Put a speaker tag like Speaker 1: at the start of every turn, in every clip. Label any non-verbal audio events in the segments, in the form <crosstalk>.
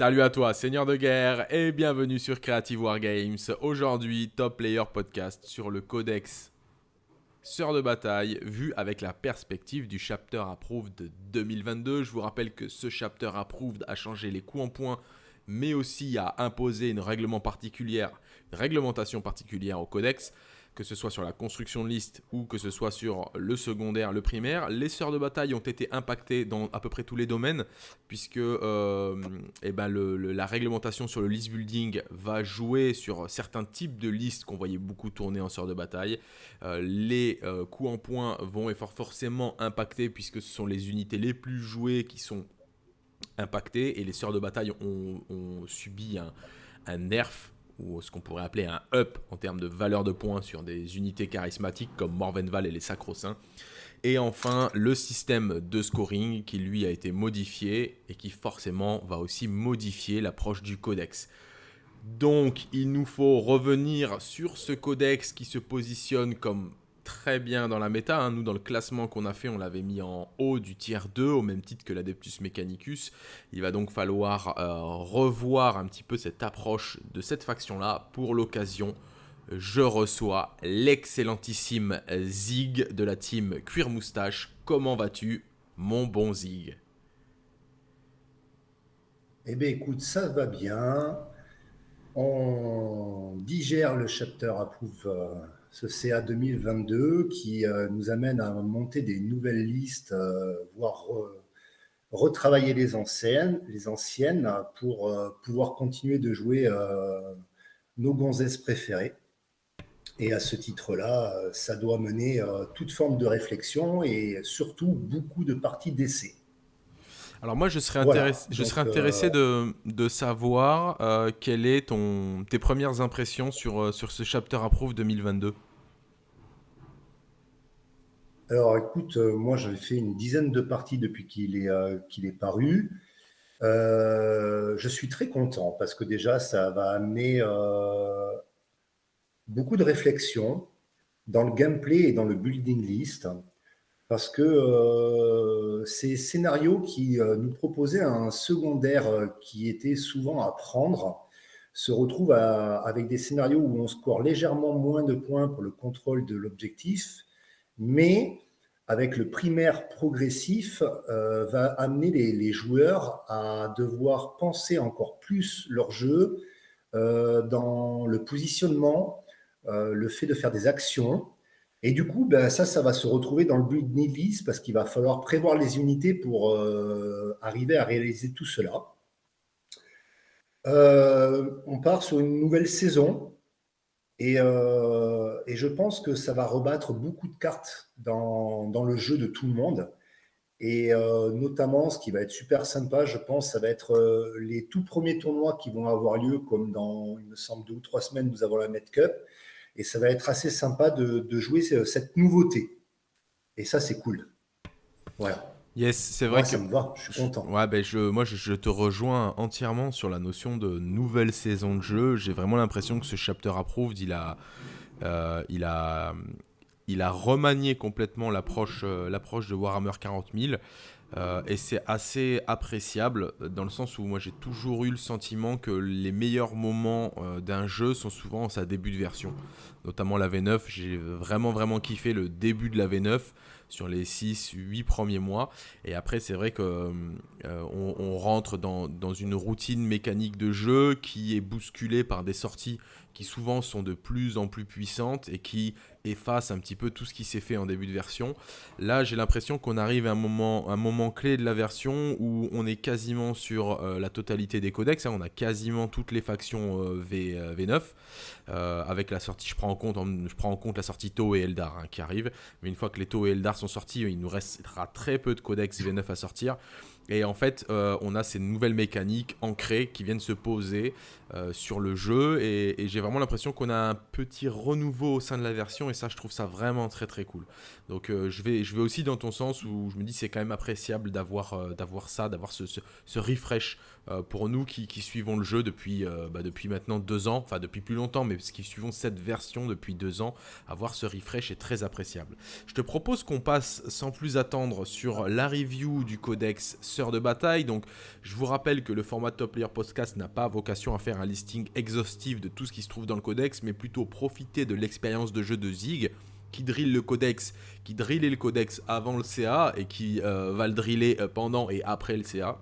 Speaker 1: Salut à toi, Seigneur de guerre, et bienvenue sur Creative Wargames. Aujourd'hui, Top Player Podcast sur le codex Sœur de bataille, vu avec la perspective du Chapter Approved de 2022. Je vous rappelle que ce Chapter Approved a changé les coups en points, mais aussi a imposé une règlement particulière, une réglementation particulière au codex que ce soit sur la construction de liste ou que ce soit sur le secondaire, le primaire. Les sœurs de bataille ont été impactées dans à peu près tous les domaines, puisque euh, eh ben la réglementation sur le list building va jouer sur certains types de listes qu'on voyait beaucoup tourner en sœurs de bataille. Euh, les euh, coups en points vont forcément impacter, puisque ce sont les unités les plus jouées qui sont impactées, et les sœurs de bataille ont, subi un nerf ou ce qu'on pourrait appeler un up en termes de valeur de points sur des unités charismatiques comme Morvenval et les Sacro-Saints. Et enfin, le système de scoring qui lui a été modifié et qui forcément va aussi modifier l'approche du codex. Donc, il nous faut revenir sur ce codex qui se positionne comme très bien dans la méta. Hein. Nous, dans le classement qu'on a fait, on l'avait mis en haut du tiers 2, au même titre que l'Adeptus Mechanicus. Il va donc falloir euh, revoir un petit peu cette approche de cette faction-là. Pour l'occasion, je reçois l'excellentissime Zig de la team Cuir Moustache. Comment vas-tu, mon bon Zig?
Speaker 2: Eh bien, écoute, ça va bien. On digère le chapter approuve euh, ce CA 2022 qui euh, nous amène à monter des nouvelles listes, euh, voire retravailler les anciennes, pour euh, pouvoir continuer de jouer nos gonzesses préférées. Et à ce titre-là, ça doit mener toute forme de réflexion et surtout beaucoup de parties d'essai.
Speaker 1: Alors moi, je serais, intéressé, je serais intéressé de, de savoir euh, quelles est ton, tes premières impressions sur, euh, sur ce Chapter Approve 2022.
Speaker 2: Alors écoute, euh, moi j'avais fait une dizaine de parties depuis qu'il est, qu'il est paru. je suis très content parce que déjà ça va amener beaucoup de réflexion dans le gameplay et dans le building list parce que euh, ces scénarios qui euh, nous proposaient un secondaire euh, qui était souvent à prendre se retrouvent avec des scénarios où on score légèrement moins de points pour le contrôle de l'objectif, mais avec le primaire progressif, va amener les, joueurs à devoir penser encore plus leur jeu dans le positionnement, le fait de faire des actions, et du coup, ben, ça, ça va se retrouver dans le build need list parce qu'il va falloir prévoir les unités pour euh, arriver à réaliser tout cela. Euh, on part sur une nouvelle saison euh, et, je pense que ça va rebattre beaucoup de cartes dans, dans le jeu de tout le monde. Et notamment, ce qui va être super sympa, je pense, ça va être les tout premiers tournois qui vont avoir lieu, comme dans, il me semble, deux ou trois semaines, nous avons la Met Cup. Et ça va être assez sympa de, jouer cette nouveauté. Et ça, c'est cool.
Speaker 1: Voilà. Yes, c'est vrai que
Speaker 2: ça me va, je suis content.
Speaker 1: Ouais, ben je, moi, je, te rejoins entièrement sur la notion de nouvelle saison de jeu. J'ai vraiment l'impression que ce chapter approved, il a, euh, il a, il a remanié complètement l'approche, euh, l'approche de Warhammer 40 000. Euh, et c'est assez appréciable dans le sens où moi j'ai toujours eu le sentiment que les meilleurs moments euh, d'un jeu sont souvent sa début de version. Notamment la V9, j'ai vraiment vraiment kiffé le début de la V9 sur les 6-8 premiers mois. Et après c'est vrai qu'on euh, on rentre dans, dans, une routine mécanique de jeu qui est bousculée par des sorties qui souvent sont de plus en plus puissantes et qui efface un petit peu tout ce qui s'est fait en début de version. Là, j'ai l'impression qu'on arrive à un moment, un moment clé de la version où on est quasiment sur euh, la totalité des codex. Hein. on a quasiment toutes les factions euh, v, 9 euh, avec la sortie. Je prends en compte, je prends en compte la sortie To et Eldar hein, qui arrive. Mais une fois que les To et Eldar sont sortis, il nous restera très peu de codex V9 à sortir. Et en fait, on a ces nouvelles mécaniques ancrées qui viennent se poser euh, sur le jeu. Et, j'ai vraiment l'impression qu'on a un petit renouveau au sein de la version. Et ça, je trouve ça vraiment très très cool. Donc euh, je, vais, je vais aussi dans ton sens où je me dis c'est quand même appréciable d'avoir d'avoir ça, d'avoir ce, ce, refresh pour nous qui, qui, suivons le jeu depuis, bah, depuis maintenant deux ans. Enfin, depuis plus longtemps, mais qui suivons cette version depuis deux ans. Avoir ce refresh est très appréciable. Je te propose qu'on passe sans plus attendre sur la review du codex sœurs de bataille. Donc, je vous rappelle que le format Top Player Podcast n'a pas vocation à faire un listing exhaustif de tout ce qui se trouve dans le codex, mais plutôt profiter de l'expérience de jeu de Zig qui drille le codex, qui drillait le codex avant le CA et qui euh, va le driller euh, pendant et après le CA.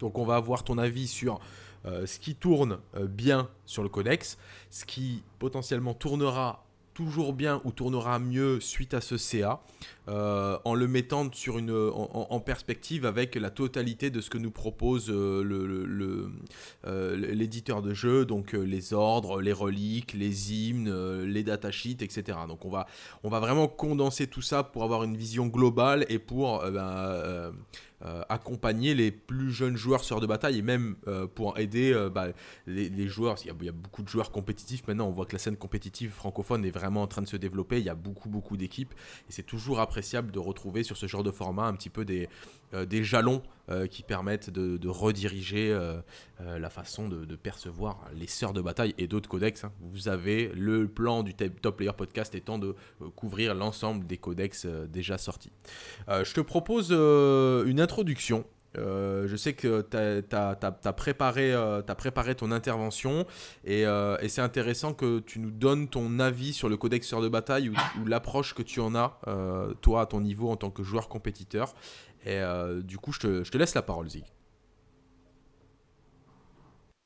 Speaker 1: Donc on va avoir ton avis sur euh, ce qui tourne bien sur le codex, ce qui potentiellement tournera toujours bien ou tournera mieux suite à ce CA, euh, en le mettant sur une, en, perspective avec la totalité de ce que nous propose euh, euh, l'éditeur le, de jeu, donc les ordres, les reliques, les hymnes, les datasheets, etc. Donc on va, on va vraiment condenser tout ça pour avoir une vision globale et pour ben, accompagner les plus jeunes joueurs sur de bataille et même pour aider bah, les, joueurs. Il y, a, beaucoup de joueurs compétitifs maintenant. On voit que la scène compétitive francophone est vraiment en train de se développer. Il y a beaucoup, beaucoup d'équipes et c'est toujours de retrouver sur ce genre de format un petit peu des, euh, des jalons euh, qui permettent de, rediriger euh, la façon de, percevoir les sœurs de bataille et d'autres codex. Hein. Vous avez le plan du Top Player Podcast étant de couvrir l'ensemble des codex déjà sortis. je te propose une introduction je sais que tu as, préparé, préparé ton intervention et, c'est intéressant que tu nous donnes ton avis sur le codex sœur de bataille ou, l'approche que tu en as, toi, à ton niveau en tant que joueur compétiteur. Et euh, du coup, je te, laisse la parole, Zig.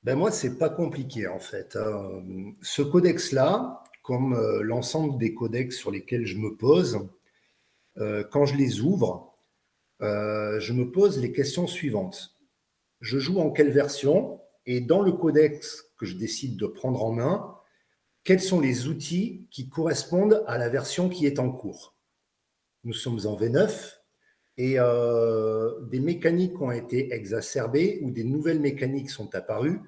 Speaker 2: Ben moi, c'est pas compliqué en fait. Hein. Ce codex-là, comme euh, l'ensemble des codex sur lesquels je me pose, euh, quand je les ouvre, je me pose les questions suivantes. Je joue en quelle version Et dans le codex que je décide de prendre en main, quels sont les outils qui correspondent à la version qui est en cours? Nous sommes en V9, et euh, des mécaniques ont été exacerbées ou des nouvelles mécaniques sont apparues.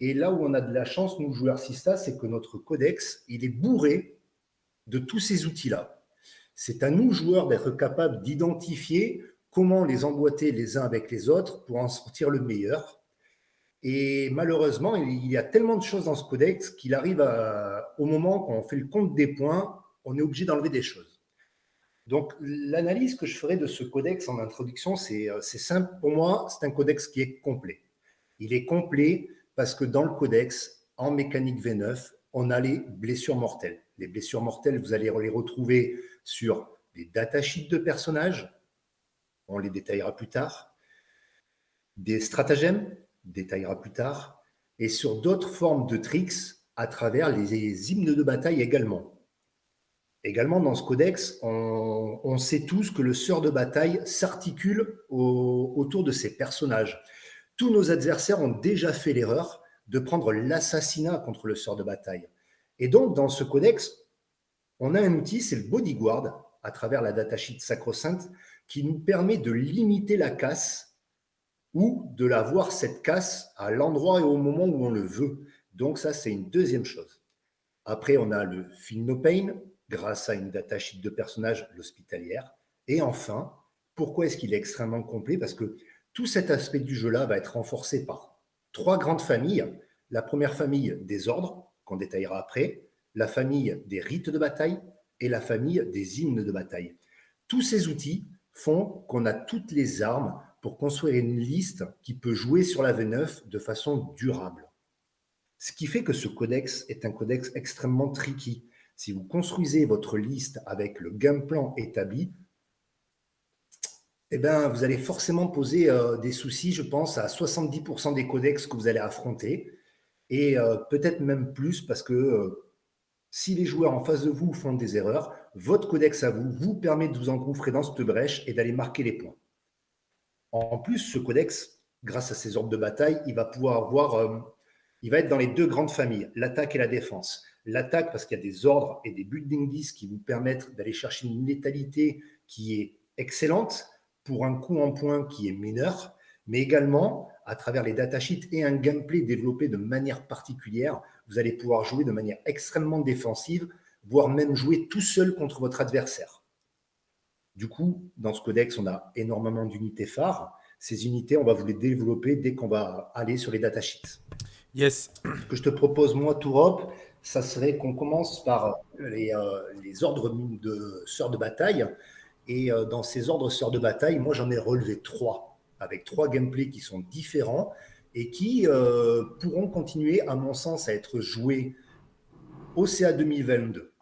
Speaker 2: Et là où on a de la chance, nous, joueurs Sista, c'est que notre codex, il est bourré de tous ces outils-là. C'est à nous, joueurs, d'être capables d'identifier comment les emboîter les uns avec les autres pour en sortir le meilleur. Et malheureusement, il y a tellement de choses dans ce codex qu'il arrive au moment quand on fait le compte des points, on est obligé d'enlever des choses. Donc, l'analyse que je ferai de ce codex en introduction, euh, c'est simple. Pour moi, c'est un codex qui est complet. Il est complet parce que dans le codex, en mécanique V9, on a les blessures mortelles. Les blessures mortelles, vous allez les retrouver sur des datasheets de personnages, on les détaillera plus tard, des stratagèmes, détaillera plus tard, et sur d'autres formes de tricks à travers les hymnes de bataille également. Également, dans ce codex, on, sait tous que le sort de bataille s'articule autour de ces personnages. Tous nos adversaires ont déjà fait l'erreur de prendre l'assassinat contre le sort de bataille. Et donc, dans ce codex, on a un outil, c'est le bodyguard, à travers la datasheet sacro-sainte, qui nous permet de limiter la casse ou de la voir, cette casse, à l'endroit et au moment où on le veut. Donc ça, c'est une deuxième chose. Après, on a le Feel No Pain, grâce à une datasheet de personnages, l'hospitalière. Et enfin, pourquoi est-ce qu'il est extrêmement complet? Parce que tout cet aspect du jeu-là va être renforcé par trois grandes familles. La première famille des ordres, qu'on détaillera après, la famille des rites de bataille et la famille des hymnes de bataille. Tous ces outils font qu'on a toutes les armes pour construire une liste qui peut jouer sur la V9 de façon durable. Ce qui fait que ce codex est un codex extrêmement tricky. Si vous construisez votre liste avec le game plan établi, eh ben, vous allez forcément poser euh, des soucis, je pense, à 70% des codex que vous allez affronter, et euh, peut-être même plus, parce que euh, si les joueurs en face de vous font des erreurs, votre codex à vous vous permet de vous engouffrer dans cette brèche et d'aller marquer les points. En plus, ce codex, grâce à ses ordres de bataille, il va pouvoir avoir, il va être dans les deux grandes familles, l'attaque et la défense l'attaque parce qu'il y a des ordres et des building lists qui vous permettent d'aller chercher une létalité qui est excellente pour un coût en point qui est mineur, mais également à travers les datasheets et un gameplay développé de manière particulière, vous allez pouvoir jouer de manière extrêmement défensive, voire même jouer tout seul contre votre adversaire. Du coup, dans ce codex, on a énormément d'unités phares. Ces unités, on va vous les développer dès qu'on va aller sur les datasheets.
Speaker 1: Yes.
Speaker 2: Ce que je te propose, moi, Tourop, ça serait qu'on commence par les, euh, ordres de sœurs de bataille. Et euh, dans ces ordres sœurs de bataille, moi, j'en ai relevé trois. avec trois gameplays qui sont différents et qui euh, pourront continuer, à mon sens, à être joués au CA 2022.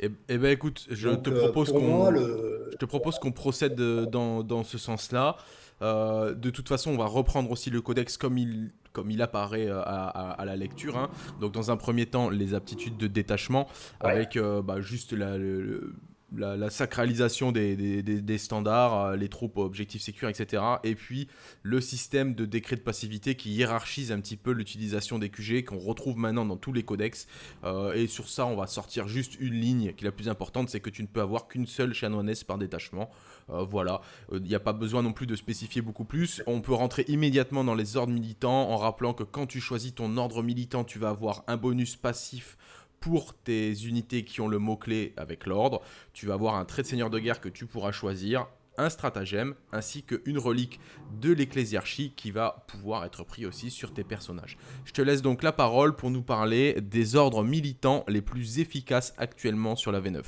Speaker 1: Eh, eh ben écoute, je te propose qu'on je te propose qu'on procède dans, dans ce sens-là. de toute façon, on va reprendre aussi le codex comme il, comme il apparaît à, la lecture. Hein. Donc dans un premier temps, les aptitudes de détachement, avec bah, juste la, le, la, sacralisation des, standards, euh, les troupes objectifs sécures, etc. Et puis le système de décret de passivité qui hiérarchise un petit peu l'utilisation des QG qu'on retrouve maintenant dans tous les codex. Euh, et sur ça, on va sortir juste une ligne qui est la plus importante, c'est que tu ne peux avoir qu'une seule chanoinesse par détachement. Euh, voilà, il n'y a pas besoin non plus de spécifier beaucoup plus. On peut rentrer immédiatement dans les ordres militants en rappelant que quand tu choisis ton ordre militant, tu vas avoir un bonus passif pour tes unités qui ont le mot-clé avec l'ordre. Tu vas avoir un trait de seigneur de guerre que tu pourras choisir, un stratagème, ainsi qu'une relique de l'ecclésiarchie qui va pouvoir être pris aussi sur tes personnages. Je te laisse donc la parole pour nous parler des ordres militants les plus efficaces actuellement sur la V9.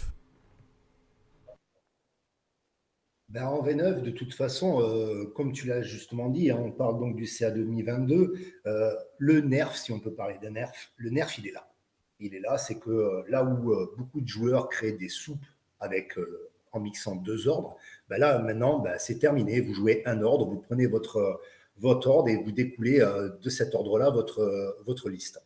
Speaker 2: Ben en V9, de toute façon, euh, comme tu l'as justement dit, hein, on parle donc du CA 2022, euh, le nerf, si on peut parler de nerf, le nerf, il est là il est là, c'est que euh, là où euh, beaucoup de joueurs créent des soupes avec, euh, en mixant deux ordres, ben là maintenant ben, c'est terminé. Vous jouez un ordre, vous prenez votre, votre ordre et vous découlez de cet ordre-là votre, votre liste.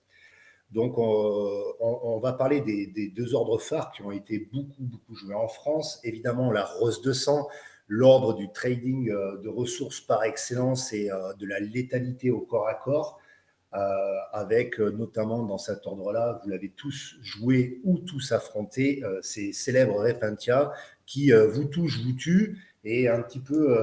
Speaker 2: Donc on, va parler des, deux ordres phares qui ont été beaucoup, beaucoup joués en France. Évidemment, la Rose de sang, l'ordre du trading de ressources par excellence et de la létalité au corps à corps. Euh, avec euh, notamment dans cet ordre-là, vous l'avez tous joué ou tous affronté, euh, ces célèbres Repentia qui vous touchent, vous tuent, et un petit peu,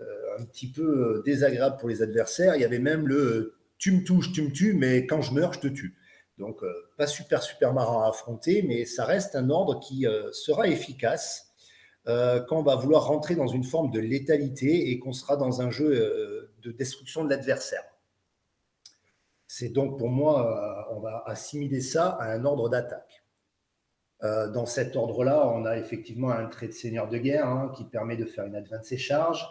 Speaker 2: un petit peu désagréable pour les adversaires. Il y avait même le tu me touches, tu me tues, mais quand je meurs, je te tue. Donc, pas super, super marrant à affronter, mais ça reste un ordre qui sera efficace quand on va vouloir rentrer dans une forme de létalité et qu'on sera dans un jeu de destruction de l'adversaire. C'est donc pour moi, euh, on va assimiler ça à un ordre d'attaque. Euh, dans cet ordre-là, on a effectivement un trait de seigneur de guerre hein, qui permet de faire une advance charge.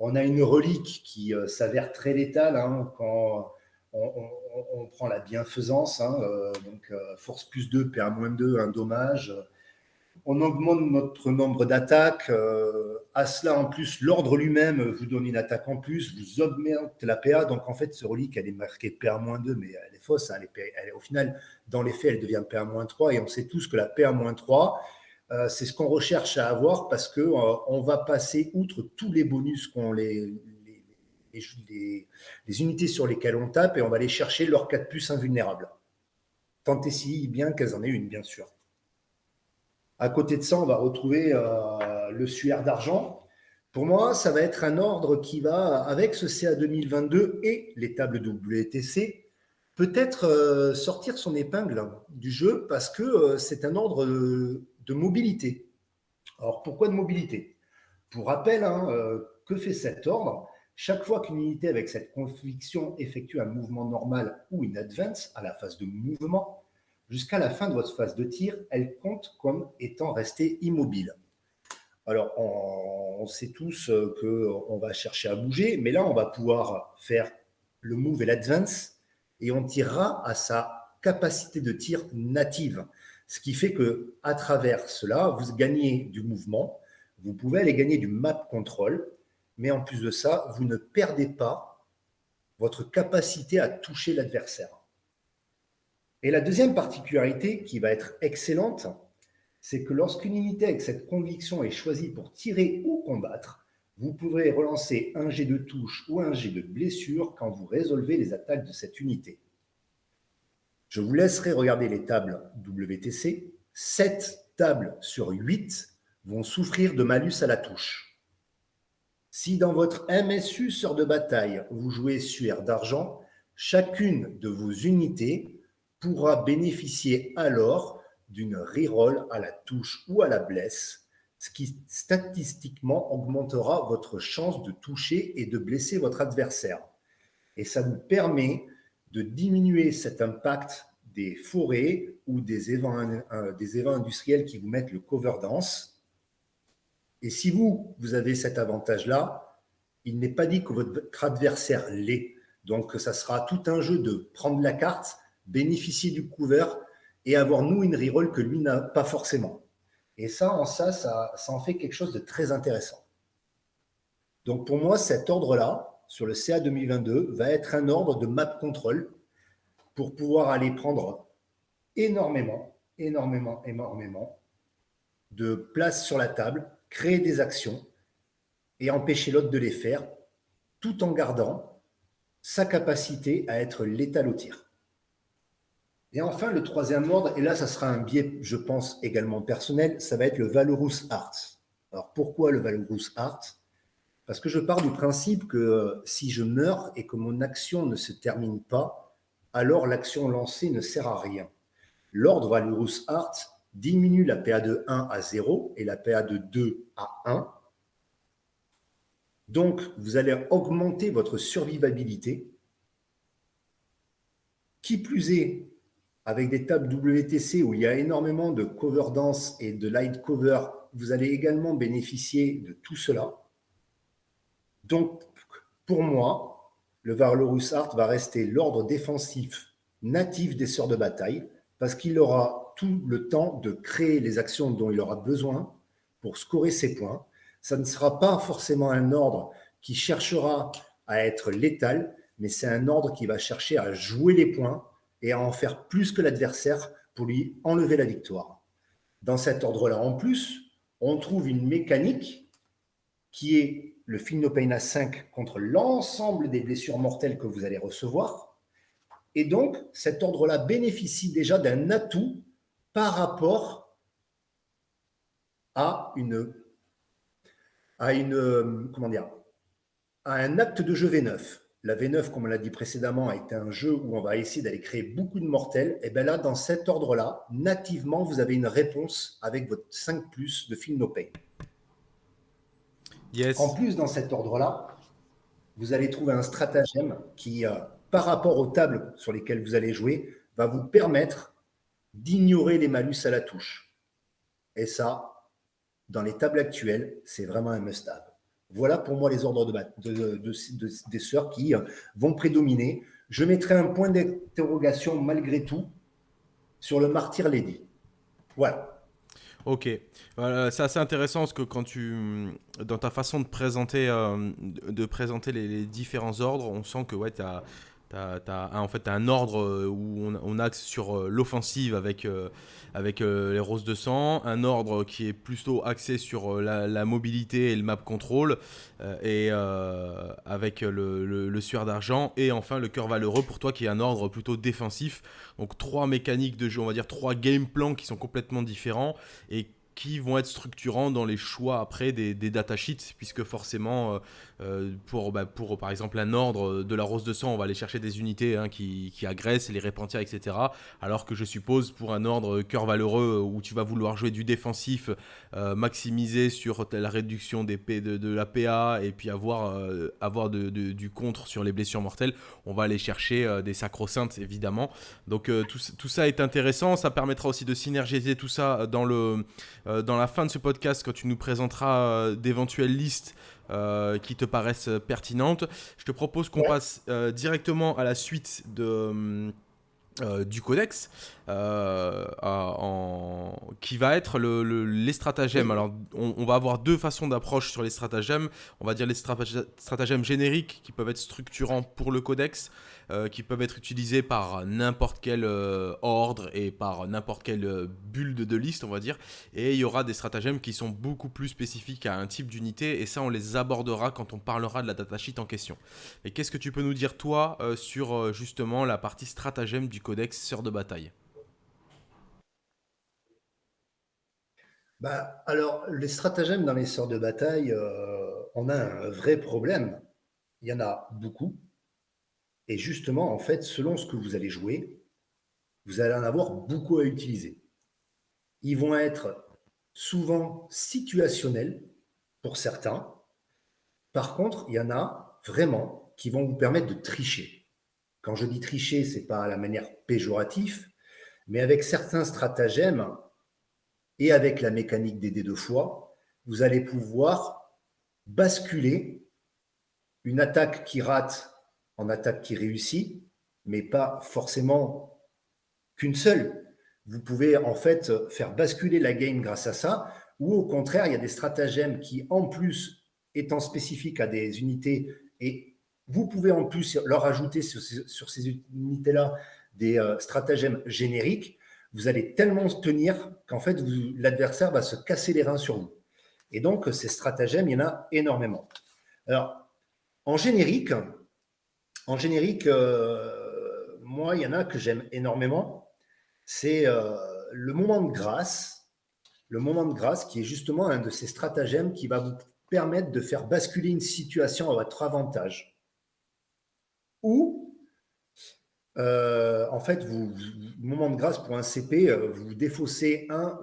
Speaker 2: On a une relique qui euh, s'avère très létale hein, quand on, prend la bienfaisance. Hein, donc, force plus 2, PA-2, un dommage on augmente notre nombre d'attaques. Euh, à cela, en plus, l'ordre lui-même vous donne une attaque en plus, vous augmentez la PA. Donc, en fait, ce relique, elle est marquée PA-2, mais elle est fausse. Hein, elle est, au final, dans les faits, elle devient PA-3. Et on sait tous que la PA-3, euh, c'est ce qu'on recherche à avoir parce qu'on euh, va passer outre tous les bonus qu'ont les, les, les, unités sur lesquelles on tape et on va aller chercher leurs 4 puces invulnérables. Tant et si bien qu'elles en aient une, bien sûr. À côté de ça, on va retrouver euh, le suaire d'argent. Pour moi, ça va être un ordre qui va, avec ce CA 2022 et les tables WTC, peut-être euh, sortir son épingle du jeu parce que euh, c'est un ordre de, mobilité. Alors, pourquoi de mobilité? Pour rappel, hein, que fait cet ordre? Chaque fois qu'une unité avec cette conviction effectue un mouvement normal ou une advance à la phase de mouvement, jusqu'à la fin de votre phase de tir, elle compte comme étant restée immobile. Alors, on, sait tous euh, qu'on va chercher à bouger, mais là, on va pouvoir faire le move et l'advance, et on tirera à sa capacité de tir native. Ce qui fait que à travers cela, vous gagnez du mouvement, vous pouvez aller gagner du map control, mais en plus de ça, vous ne perdez pas votre capacité à toucher l'adversaire. Et la deuxième particularité qui va être excellente, c'est que lorsqu'une unité avec cette conviction est choisie pour tirer ou combattre, vous pourrez relancer un jet de touche ou un jet de blessure quand vous résolvez les attaques de cette unité. Je vous laisserai regarder les tables WTC. 7 tables sur 8 vont souffrir de malus à la touche. Si dans votre MSU sort de bataille, vous jouez suaire d'argent, chacune de vos unités pourra bénéficier alors d'une reroll à la touche ou à la blesse, ce qui statistiquement augmentera votre chance de toucher et de blesser votre adversaire. Et ça nous permet de diminuer cet impact des forêts ou des évents, euh, industriels qui vous mettent le cover dance Et si vous, vous avez cet avantage-là, il n'est pas dit que votre adversaire l'est. Donc, ça sera tout un jeu de prendre la carte, bénéficier du couvert et avoir nous une reroll que lui n'a pas forcément. Et ça, en ça, ça, en fait quelque chose de très intéressant. Donc, pour moi, cet ordre-là, sur le CA 2022, va être un ordre de map control pour pouvoir aller prendre énormément, énormément, énormément de place sur la table, créer des actions et empêcher l'autre de les faire, tout en gardant sa capacité à être létal au. Et enfin, le troisième ordre, et là, ça sera un biais, je pense, également personnel, ça va être le Valorous Art. Alors, pourquoi le Valorous Art Parce que je pars du principe que euh, si je meurs et que mon action ne se termine pas, alors l'action lancée ne sert à rien. L'ordre Valorous Art diminue la PA de 1 à 0 et la PA de 2 à 1. Donc, vous allez augmenter votre survivabilité. Qui plus est, avec des tables WTC où il y a énormément de cover dance et de light cover, vous allez également bénéficier de tout cela. Donc, pour moi, le Varlorus Art va rester l'ordre défensif natif des sœurs de bataille parce qu'il aura tout le temps de créer les actions dont il aura besoin pour scorer ses points. Ça ne sera pas forcément un ordre qui cherchera à être létal, mais c'est un ordre qui va chercher à jouer les points et à en faire plus que l'adversaire pour lui enlever la victoire. Dans cet ordre-là, en plus, on trouve une mécanique qui est le Pain 5 contre l'ensemble des blessures mortelles que vous allez recevoir. Et donc, cet ordre-là bénéficie déjà d'un atout par rapport à une, à une comment dire, à un acte de jeu V9. La V9, comme on l'a dit précédemment, a été un jeu où on va essayer d'aller créer beaucoup de mortels. Et bien là, dans cet ordre-là, nativement, vous avez une réponse avec votre 5 plus de Film No Pain. Yes. En plus, dans cet ordre-là, vous allez trouver un stratagème qui, euh, par rapport aux tables sur lesquelles vous allez jouer, va vous permettre d'ignorer les malus à la touche. Et ça, dans les tables actuelles, c'est vraiment un must-have. Voilà pour moi les ordres de, des sœurs qui euh, vont prédominer. Je mettrai un point d'interrogation malgré tout sur le martyr Lady. Voilà.
Speaker 1: Ok, c'est assez intéressant parce que quand tu, dans ta façon de présenter, euh, de présenter les, différents ordres, on sent que ouais, tu as tu as, en fait, un ordre euh, où on, axe sur euh, l'offensive avec, euh, avec les roses de sang, un ordre qui est plutôt axé sur la, mobilité et le map control, et avec le, le, sueur d'argent, et enfin le cœur valeureux pour toi qui est un ordre plutôt défensif. Donc trois mécaniques de jeu, on va dire trois game plans qui sont complètement différents et qui vont être structurants dans les choix après des, des datasheets, puisque forcément, pour, bah, pour par exemple un ordre de la rose de sang, on va aller chercher des unités hein, qui, qui, agressent, les repentir, etc. Alors que je suppose pour un ordre cœur valeureux, où tu vas vouloir jouer du défensif, euh, maximiser sur la réduction de, de, la PA, et puis avoir, avoir du contre sur les blessures mortelles, on va aller chercher des sacro-saintes, évidemment. Donc tout, tout, ça est intéressant, ça permettra aussi de synergiser tout ça dans le euh, dans la fin de ce podcast, quand tu nous présenteras euh, d'éventuelles listes euh, qui te paraissent pertinentes, je te propose qu'on passe directement à la suite de... du codex, en... qui va être le, les stratagèmes. Alors, on, va avoir deux façons d'approche sur les stratagèmes. On va dire les stratagèmes génériques qui peuvent être structurants pour le codex, euh, qui peuvent être utilisés par n'importe quel euh, ordre et par n'importe quelle euh, bulle de liste, on va dire. Et il y aura des stratagèmes qui sont beaucoup plus spécifiques à un type d'unité, et ça, on les abordera quand on parlera de la datasheet en question. Et qu'est-ce que tu peux nous dire, toi, sur justement la partie stratagème du codex Sœur de bataille?
Speaker 2: Bah, alors, les stratagèmes dans les sœurs de bataille, on a un vrai problème. Il y en a beaucoup. Et justement, en fait, selon ce que vous allez jouer, vous allez en avoir beaucoup à utiliser. Ils vont être souvent situationnels pour certains. Par contre, il y en a vraiment qui vont vous permettre de tricher. Quand je dis tricher, ce n'est pas à la manière péjorative, mais avec certains stratagèmes et avec la mécanique des dés de foi, vous allez pouvoir basculer une attaque qui rate en attaque qui réussit, mais pas forcément qu'une seule. Vous pouvez en fait faire basculer la game grâce à ça, ou au contraire, il y a des stratagèmes qui, en plus, étant spécifiques à des unités, et vous pouvez en plus leur ajouter sur ces, unités-là des euh, stratagèmes génériques, vous allez tellement tenir qu'en fait, l'adversaire va se casser les reins sur vous. Et donc, ces stratagèmes, il y en a énormément. Alors, en générique, en générique, euh, moi, il y en a que j'aime énormément. C'est euh, le moment de grâce. Le moment de grâce qui est justement un de ces stratagèmes qui va vous permettre de faire basculer une situation à votre avantage. Ou, euh, en fait, vous, moment de grâce pour un CP, vous défaussez un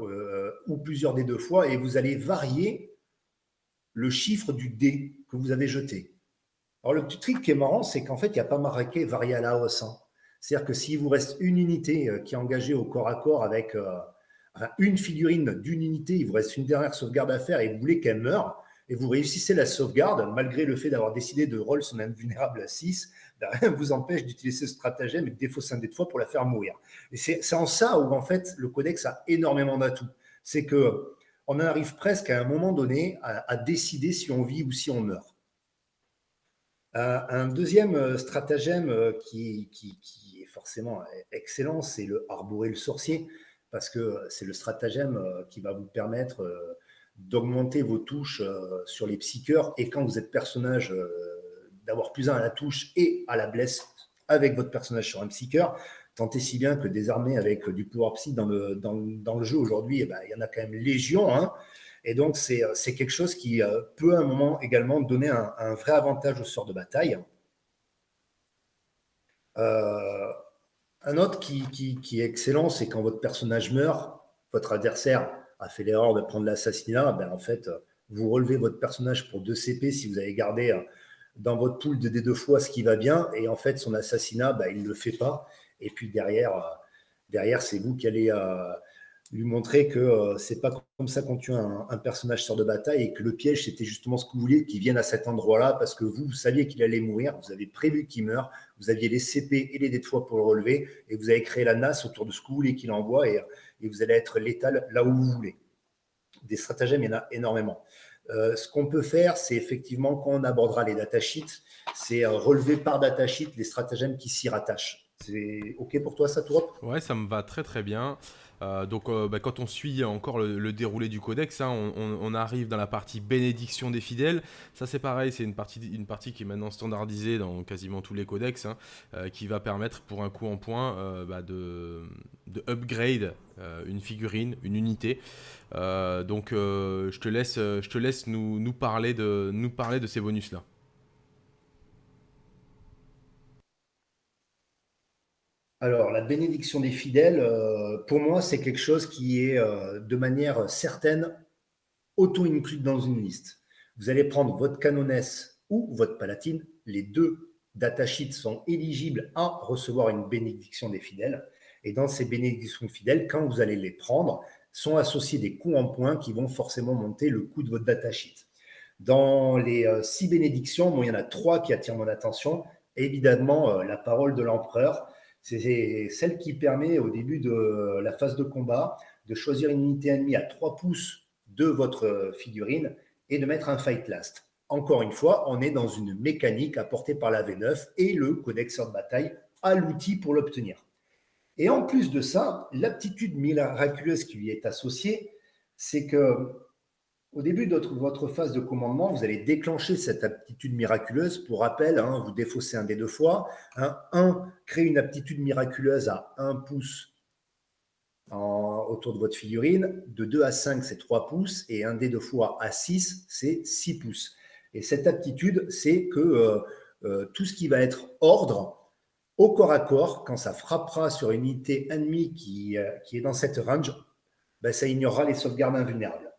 Speaker 2: ou plusieurs des deux fois et vous allez varier le chiffre du dé que vous avez jeté. Alors, le petit truc qui est marrant, c'est qu'en fait, il n'y a pas marqué varié à la hausse. Hein. C'est-à-dire que s'il vous reste une unité euh, qui est engagée au corps à corps avec euh, une figurine d'une unité, il vous reste une dernière sauvegarde à faire et vous voulez qu'elle meure, et vous réussissez la sauvegarde, malgré le fait d'avoir décidé de roll son invulnérable à 6, <laughs> ben, rien ne vous empêche d'utiliser ce stratagème et de défausser un dé fois pour la faire mourir. Et c'est en ça où, en fait, le codex a énormément d'atouts. C'est que on arrive presque à un moment donné à décider si on vit ou si on meurt. Euh, un deuxième euh, stratagème euh, qui, est forcément excellent, c'est le arborer le sorcier, parce que c'est le stratagème qui va vous permettre d'augmenter vos touches sur les psycheurs, et quand vous êtes personnage, d'avoir plus un à la touche et à la blesse avec votre personnage sur un psycheur, tant et si bien que des armées avec du pouvoir psy dans le, dans, le jeu aujourd'hui, eh ben, il y en a quand même légion, hein. Et donc, c'est quelque chose qui euh, peut à un moment également donner un, vrai avantage au sort de bataille. Euh, un autre qui, est excellent, c'est quand votre personnage meurt, votre adversaire a fait l'erreur de prendre l'assassinat, ben en fait, vous relevez votre personnage pour 2 CP si vous avez gardé euh, dans votre pool de D deux fois ce qui va bien, et en fait, son assassinat, ben, il ne le fait pas. Et puis derrière, derrière c'est vous qui allez lui montrer que euh, c'est pas comme ça qu'on tue un, personnage sort de bataille et que le piège c'était justement ce que vous vouliez, qu'il vienne à cet endroit-là parce que vous, vous saviez qu'il allait mourir, vous avez prévu qu'il meure, vous aviez les CP et les foi pour le relever et vous avez créé la NAS autour de ce que vous voulez qu'il envoie et, et, vous allez être létal là où vous voulez. Des stratagèmes, il y en a énormément. Euh, ce qu'on peut faire, c'est effectivement quand on abordera les datasheets, c'est euh, relever par datasheet les stratagèmes qui s'y rattachent. C'est OK pour toi, ça, toi
Speaker 1: Ouais, ça me va très très bien. Euh, donc, euh, bah, quand on suit encore le, déroulé du codex, hein, on, arrive dans la partie bénédiction des fidèles. Ça, c'est pareil, c'est une partie, qui est maintenant standardisée dans quasiment tous les codex, hein, euh, qui va permettre pour un coup en point bah, de, upgrade une figurine, une unité. donc, je te laisse, je te laisse nous, parler de, nous parler de ces bonus-là.
Speaker 2: Alors, la bénédiction des fidèles, euh, pour moi, c'est quelque chose qui est euh, de manière certaine auto-inclus dans une liste. Vous allez prendre votre canonesse ou votre palatine. Les deux datasheets sont éligibles à recevoir une bénédiction des fidèles. Et dans ces bénédictions fidèles, quand vous allez les prendre, sont associés des coûts en points qui vont forcément monter le coût de votre datasheet. Dans les euh, six bénédictions, il y en a trois qui attirent mon attention. Évidemment, la parole de l'empereur, c'est celle qui permet au début de la phase de combat de choisir une unité ennemie à 3 pouces de votre figurine et de mettre un fight last. Encore une fois, on est dans une mécanique apportée par la V9 et le codexeur de bataille a l'outil pour l'obtenir. Et en plus de ça, l'aptitude miraculeuse qui lui est associée, c'est que au début de votre phase de commandement, vous allez déclencher cette aptitude miraculeuse. Pour rappel, hein, vous défaussez un des deux fois. Un 1 crée une aptitude miraculeuse à 1 pouce autour de votre figurine. De 2 à 5, c'est 3 pouces. Et un des deux fois à 6, c'est 6 pouces. Et cette aptitude, c'est que euh, euh, tout ce qui va être ordre, au corps à corps, quand ça frappera sur une unité ennemie qui, euh, qui est dans cette range, ben, ça ignorera les sauvegardes invulnérables.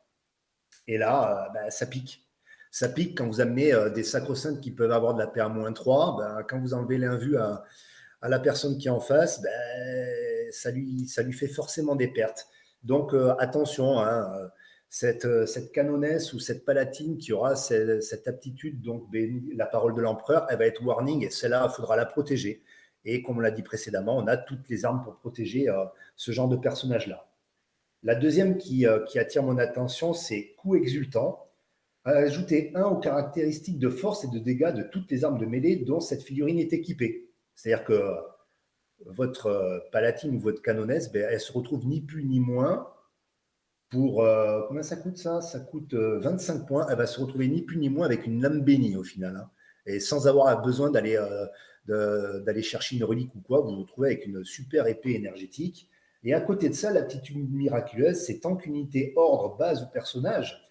Speaker 2: Et là, euh, ben, ça pique. Ça pique quand vous amenez euh, des sacro-saints qui peuvent avoir de la paix à moins 3. Ben, quand vous enlevez l'invue à, la personne qui est en face, ben, ça, lui, fait forcément des pertes. Donc, euh, attention, hein, cette, canonesse ou cette palatine qui aura cette, aptitude, donc la parole de l'empereur, elle va être warning et celle-là, il faudra la protéger. Et comme on l'a dit précédemment, on a toutes les armes pour protéger ce genre de personnage-là. La deuxième qui, qui, attire mon attention, c'est coup exultant. Ajouter un aux caractéristiques de force et de dégâts de toutes les armes de mêlée dont cette figurine est équipée. C'est-à-dire que votre euh, palatine ou votre canonesse, ben, elle se retrouve ni plus ni moins pour. Euh, combien ça coûte ça? Ça coûte 25 euh, points. Elle va se retrouver ni plus ni moins avec une lame bénie au final. Hein. Et sans avoir besoin d'aller d'aller chercher une relique ou quoi, vous vous retrouvez avec une super épée énergétique. Et à côté de ça, l'aptitude miraculeuse, c'est tant qu'unité ordre, base ou personnage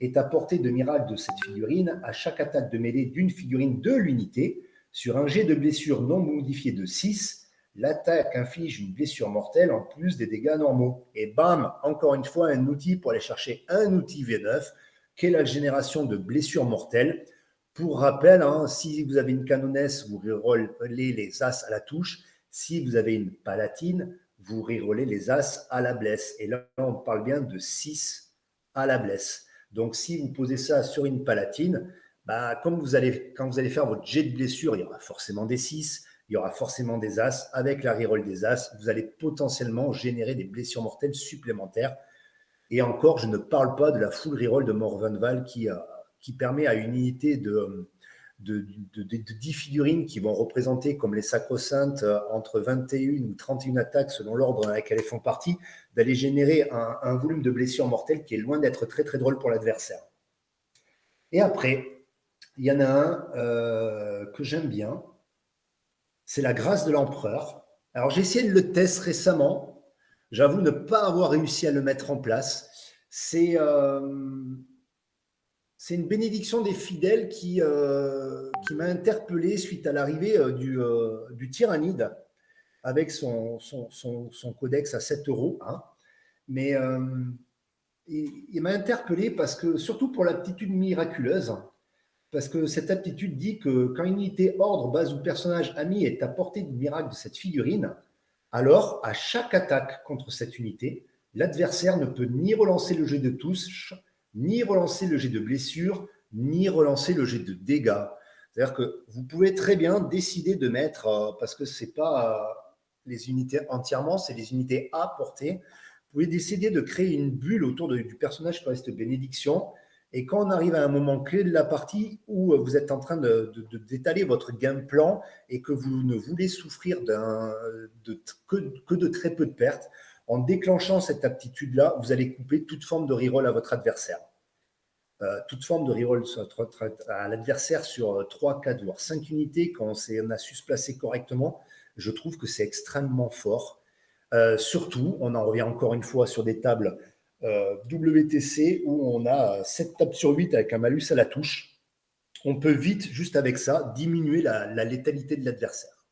Speaker 2: est à portée de miracle de cette figurine, à chaque attaque de mêlée d'une figurine de l'unité, sur un jet de blessure non modifié de 6, l'attaque inflige une blessure mortelle en plus des dégâts normaux. Et bam, encore une fois, un outil pour aller chercher un outil V9, qui est la génération de blessures mortelles. Pour rappel, hein, si vous avez une canonesse, vous rerollez les as à la touche. Si vous avez une palatine, vous rerollez les as à la blesse. Et là, on parle bien de 6 à la blesse. Donc, si vous posez ça sur une palatine, bah, vous allez, quand vous allez faire votre jet de blessure, il y aura forcément des 6 il y aura forcément des As. Avec la reroll des As, vous allez potentiellement générer des blessures mortelles supplémentaires. Et encore, je ne parle pas de la full reroll de Morvenval qui, qui permet à une unité de, de, 10 figurines qui vont représenter, comme les sacro-saintes, euh, entre 21 ou 31 attaques selon l'ordre dans lequel elles font partie, d'aller générer un, volume de blessures mortelles qui est loin d'être très très drôle pour l'adversaire. Et après, il y en a un euh, que j'aime bien, c'est la grâce de l'empereur. Alors j'ai essayé de le tester récemment. J'avoue ne pas avoir réussi à le mettre en place. C'est euh, une bénédiction des fidèles qui, euh, m'a interpellé suite à l'arrivée euh, du, du, tyrannide avec son, codex à 7 euros. Hein. Mais il, m'a interpellé parce que, surtout pour l'aptitude miraculeuse, parce que cette aptitude dit que quand une unité ordre, base ou personnage ami est à portée du miracle de cette figurine, alors à chaque attaque contre cette unité, l'adversaire ne peut ni relancer le jet de touche, ni relancer le jet de blessure, ni relancer le jet de dégâts. C'est-à-dire que vous pouvez très bien décider de mettre, euh, parce que ce n'est pas euh, les unités entièrement, c'est les unités à portée, vous pouvez décider de créer une bulle autour du personnage qui reste bénédiction et quand on arrive à un moment clé de la partie où vous êtes en train de, d'étaler votre game plan et que vous ne voulez souffrir que, de très peu de pertes, en déclenchant cette aptitude-là, vous allez couper toute forme de reroll à votre adversaire. Euh, toute forme de reroll à l'adversaire sur 3, 4, voire 5 unités, quand on, a su se placer correctement, je trouve que c'est extrêmement fort. Euh, surtout, on en revient encore une fois sur des tables euh, WTC où on a 7 tables sur 8 avec un malus à la touche. On peut vite, juste avec ça, diminuer la, létalité de l'adversaire.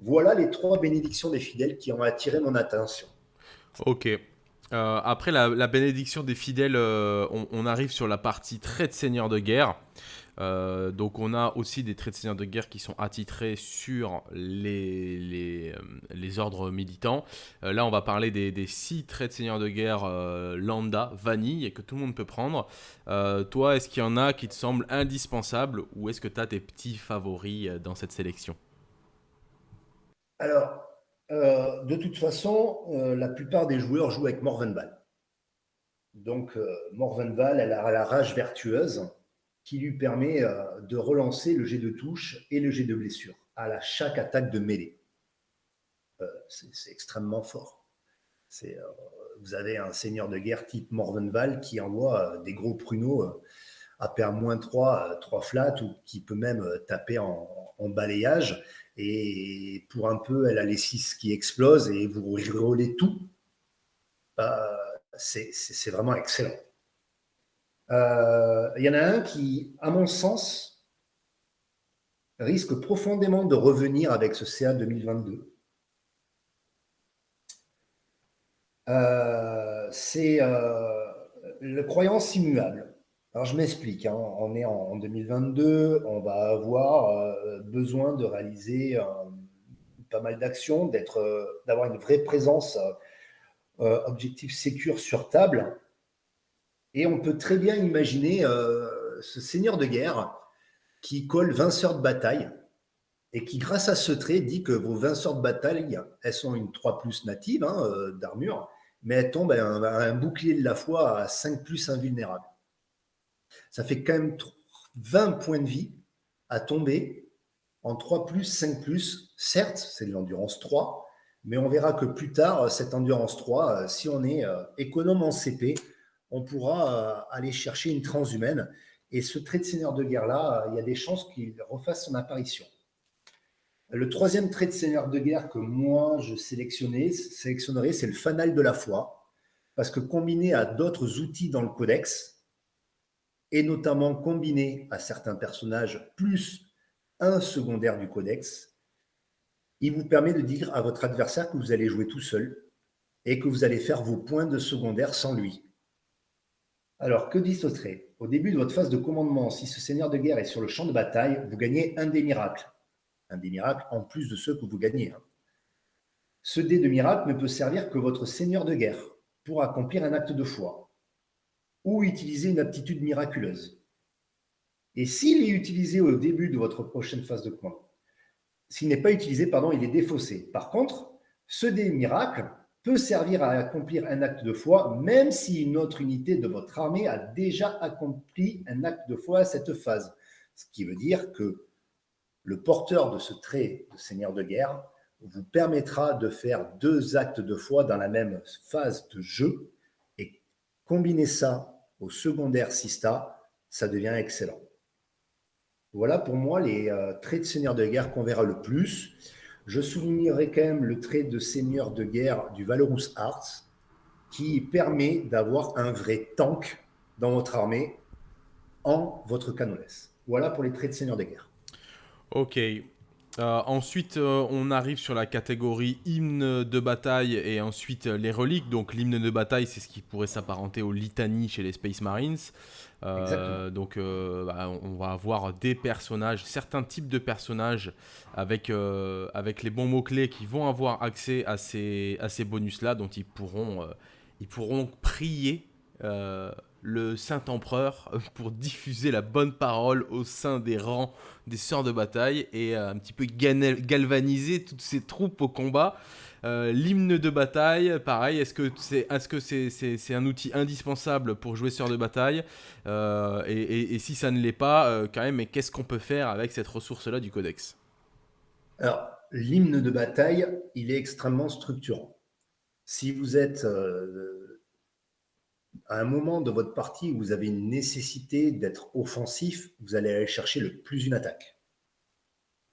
Speaker 2: Voilà les trois bénédictions des fidèles qui ont attiré mon attention.
Speaker 1: Ok. Euh, après la, bénédiction des fidèles, euh, on, arrive sur la partie trait de seigneur de guerre. Euh, donc on a aussi des traits de seigneur de guerre qui sont attitrés sur les, ordres militants. Là on va parler des, six traits de seigneur de guerre lambda, vanille, que tout le monde peut prendre. toi, est-ce qu'il y en a qui te semblent indispensables ou est-ce que tu as tes petits favoris dans cette sélection?
Speaker 2: Alors, de toute façon, la plupart des joueurs jouent avec Morvenval. Donc Morvenval, elle a la rage vertueuse qui lui permet euh, de relancer le jet de touche et le jet de blessure à chaque attaque de mêlée. Euh, c'est extrêmement fort. Euh, vous avez un seigneur de guerre type Morvenval qui envoie des gros pruneaux à paire moins 3, 3 flat, ou qui peut même taper en, balayage. Et pour un peu, elle a les 6 qui explosent et vous roulez tout. c'est vraiment excellent. Euh, il y en a un qui, à mon sens, risque profondément de revenir avec ce CA 2022. Euh, c'est euh, le croyance immuable. Alors je m'explique, hein. on est en 2022, on va avoir besoin de réaliser pas mal d'actions, d'avoir une vraie présence objectif sécure sur table Et on peut très bien imaginer euh, ce seigneur de guerre qui colle 20 sœurs de bataille et qui, grâce à ce trait, dit que vos 20 sœurs de bataille, elles sont une 3 plus native hein, euh, d'armure, mais elles tombent un, bouclier de la foi à 5 plus invulnérable. Ça fait quand même 20 points de vie à tomber en 3 plus, 5 plus. Certes, c'est de l'endurance 3, mais on verra que plus tard, cette endurance 3, euh, si on est euh, économe en CP, on pourra aller chercher une transhumaine. Et ce trait de seigneur de guerre-là, il y a des chances qu'il refasse son apparition. Le troisième trait de seigneur de guerre que moi je sélectionnerai, c'est le fanal de la foi, parce que combiné à d'autres outils dans le codex, et notamment combiné à certains personnages plus un secondaire du codex, il vous permet de dire à votre adversaire que vous allez jouer tout seul et que vous allez faire vos points de secondaire sans lui. Alors, que dit ce Au début de votre phase de commandement, si ce seigneur de guerre est sur le champ de bataille, vous gagnez un des miracles un des miracles en plus de ceux que vous gagnez. Hein. Ce dé de miracle ne peut servir que votre seigneur de guerre pour accomplir un acte de foi ou utiliser une aptitude miraculeuse. Et s'il est utilisé au début de votre prochaine phase de commande, s'il n'est pas utilisé, pardon, il est défaussé. Par contre, ce dé miracle peut servir à accomplir un acte de foi, même si une autre unité de votre armée a déjà accompli un acte de foi à cette phase. Ce qui veut dire que le porteur de ce trait de seigneur de guerre vous permettra de faire deux actes de foi dans la même phase de jeu et combiner ça au secondaire Sista, ça devient excellent. Voilà pour moi les euh, traits de seigneur de guerre qu'on verra le plus. Je soulignerai quand même le trait de seigneur de guerre du Valorous Arts qui permet d'avoir un vrai tank dans votre armée en votre canonesse. Voilà pour les traits de seigneur de guerre.
Speaker 1: Ok. Euh, ensuite, euh, on arrive sur la catégorie hymne de bataille et ensuite euh, les reliques. Donc, l'hymne de bataille, c'est ce qui pourrait s'apparenter au litanie chez les Space Marines. donc, bah, on va avoir des personnages, certains types de personnages avec, avec les bons mots-clés qui vont avoir accès à ces, à ces bonus-là, dont ils pourront, ils pourront prier le Saint-Empereur pour diffuser la bonne parole au sein des rangs des sœurs de bataille et euh, un petit peu galvaniser toutes ces troupes au combat. Euh, l'hymne de bataille, pareil, est-ce que c'est est -ce c'est c'est un outil indispensable pour jouer sœurs de bataille? Euh, et, si ça ne l'est pas, quand même, qu'est-ce qu'on peut faire avec cette ressource-là du codex?
Speaker 2: Alors, l'hymne de bataille, il est extrêmement structurant. Si vous êtes à un moment de votre partie où vous avez une nécessité d'être offensif, vous allez aller chercher le plus une attaque.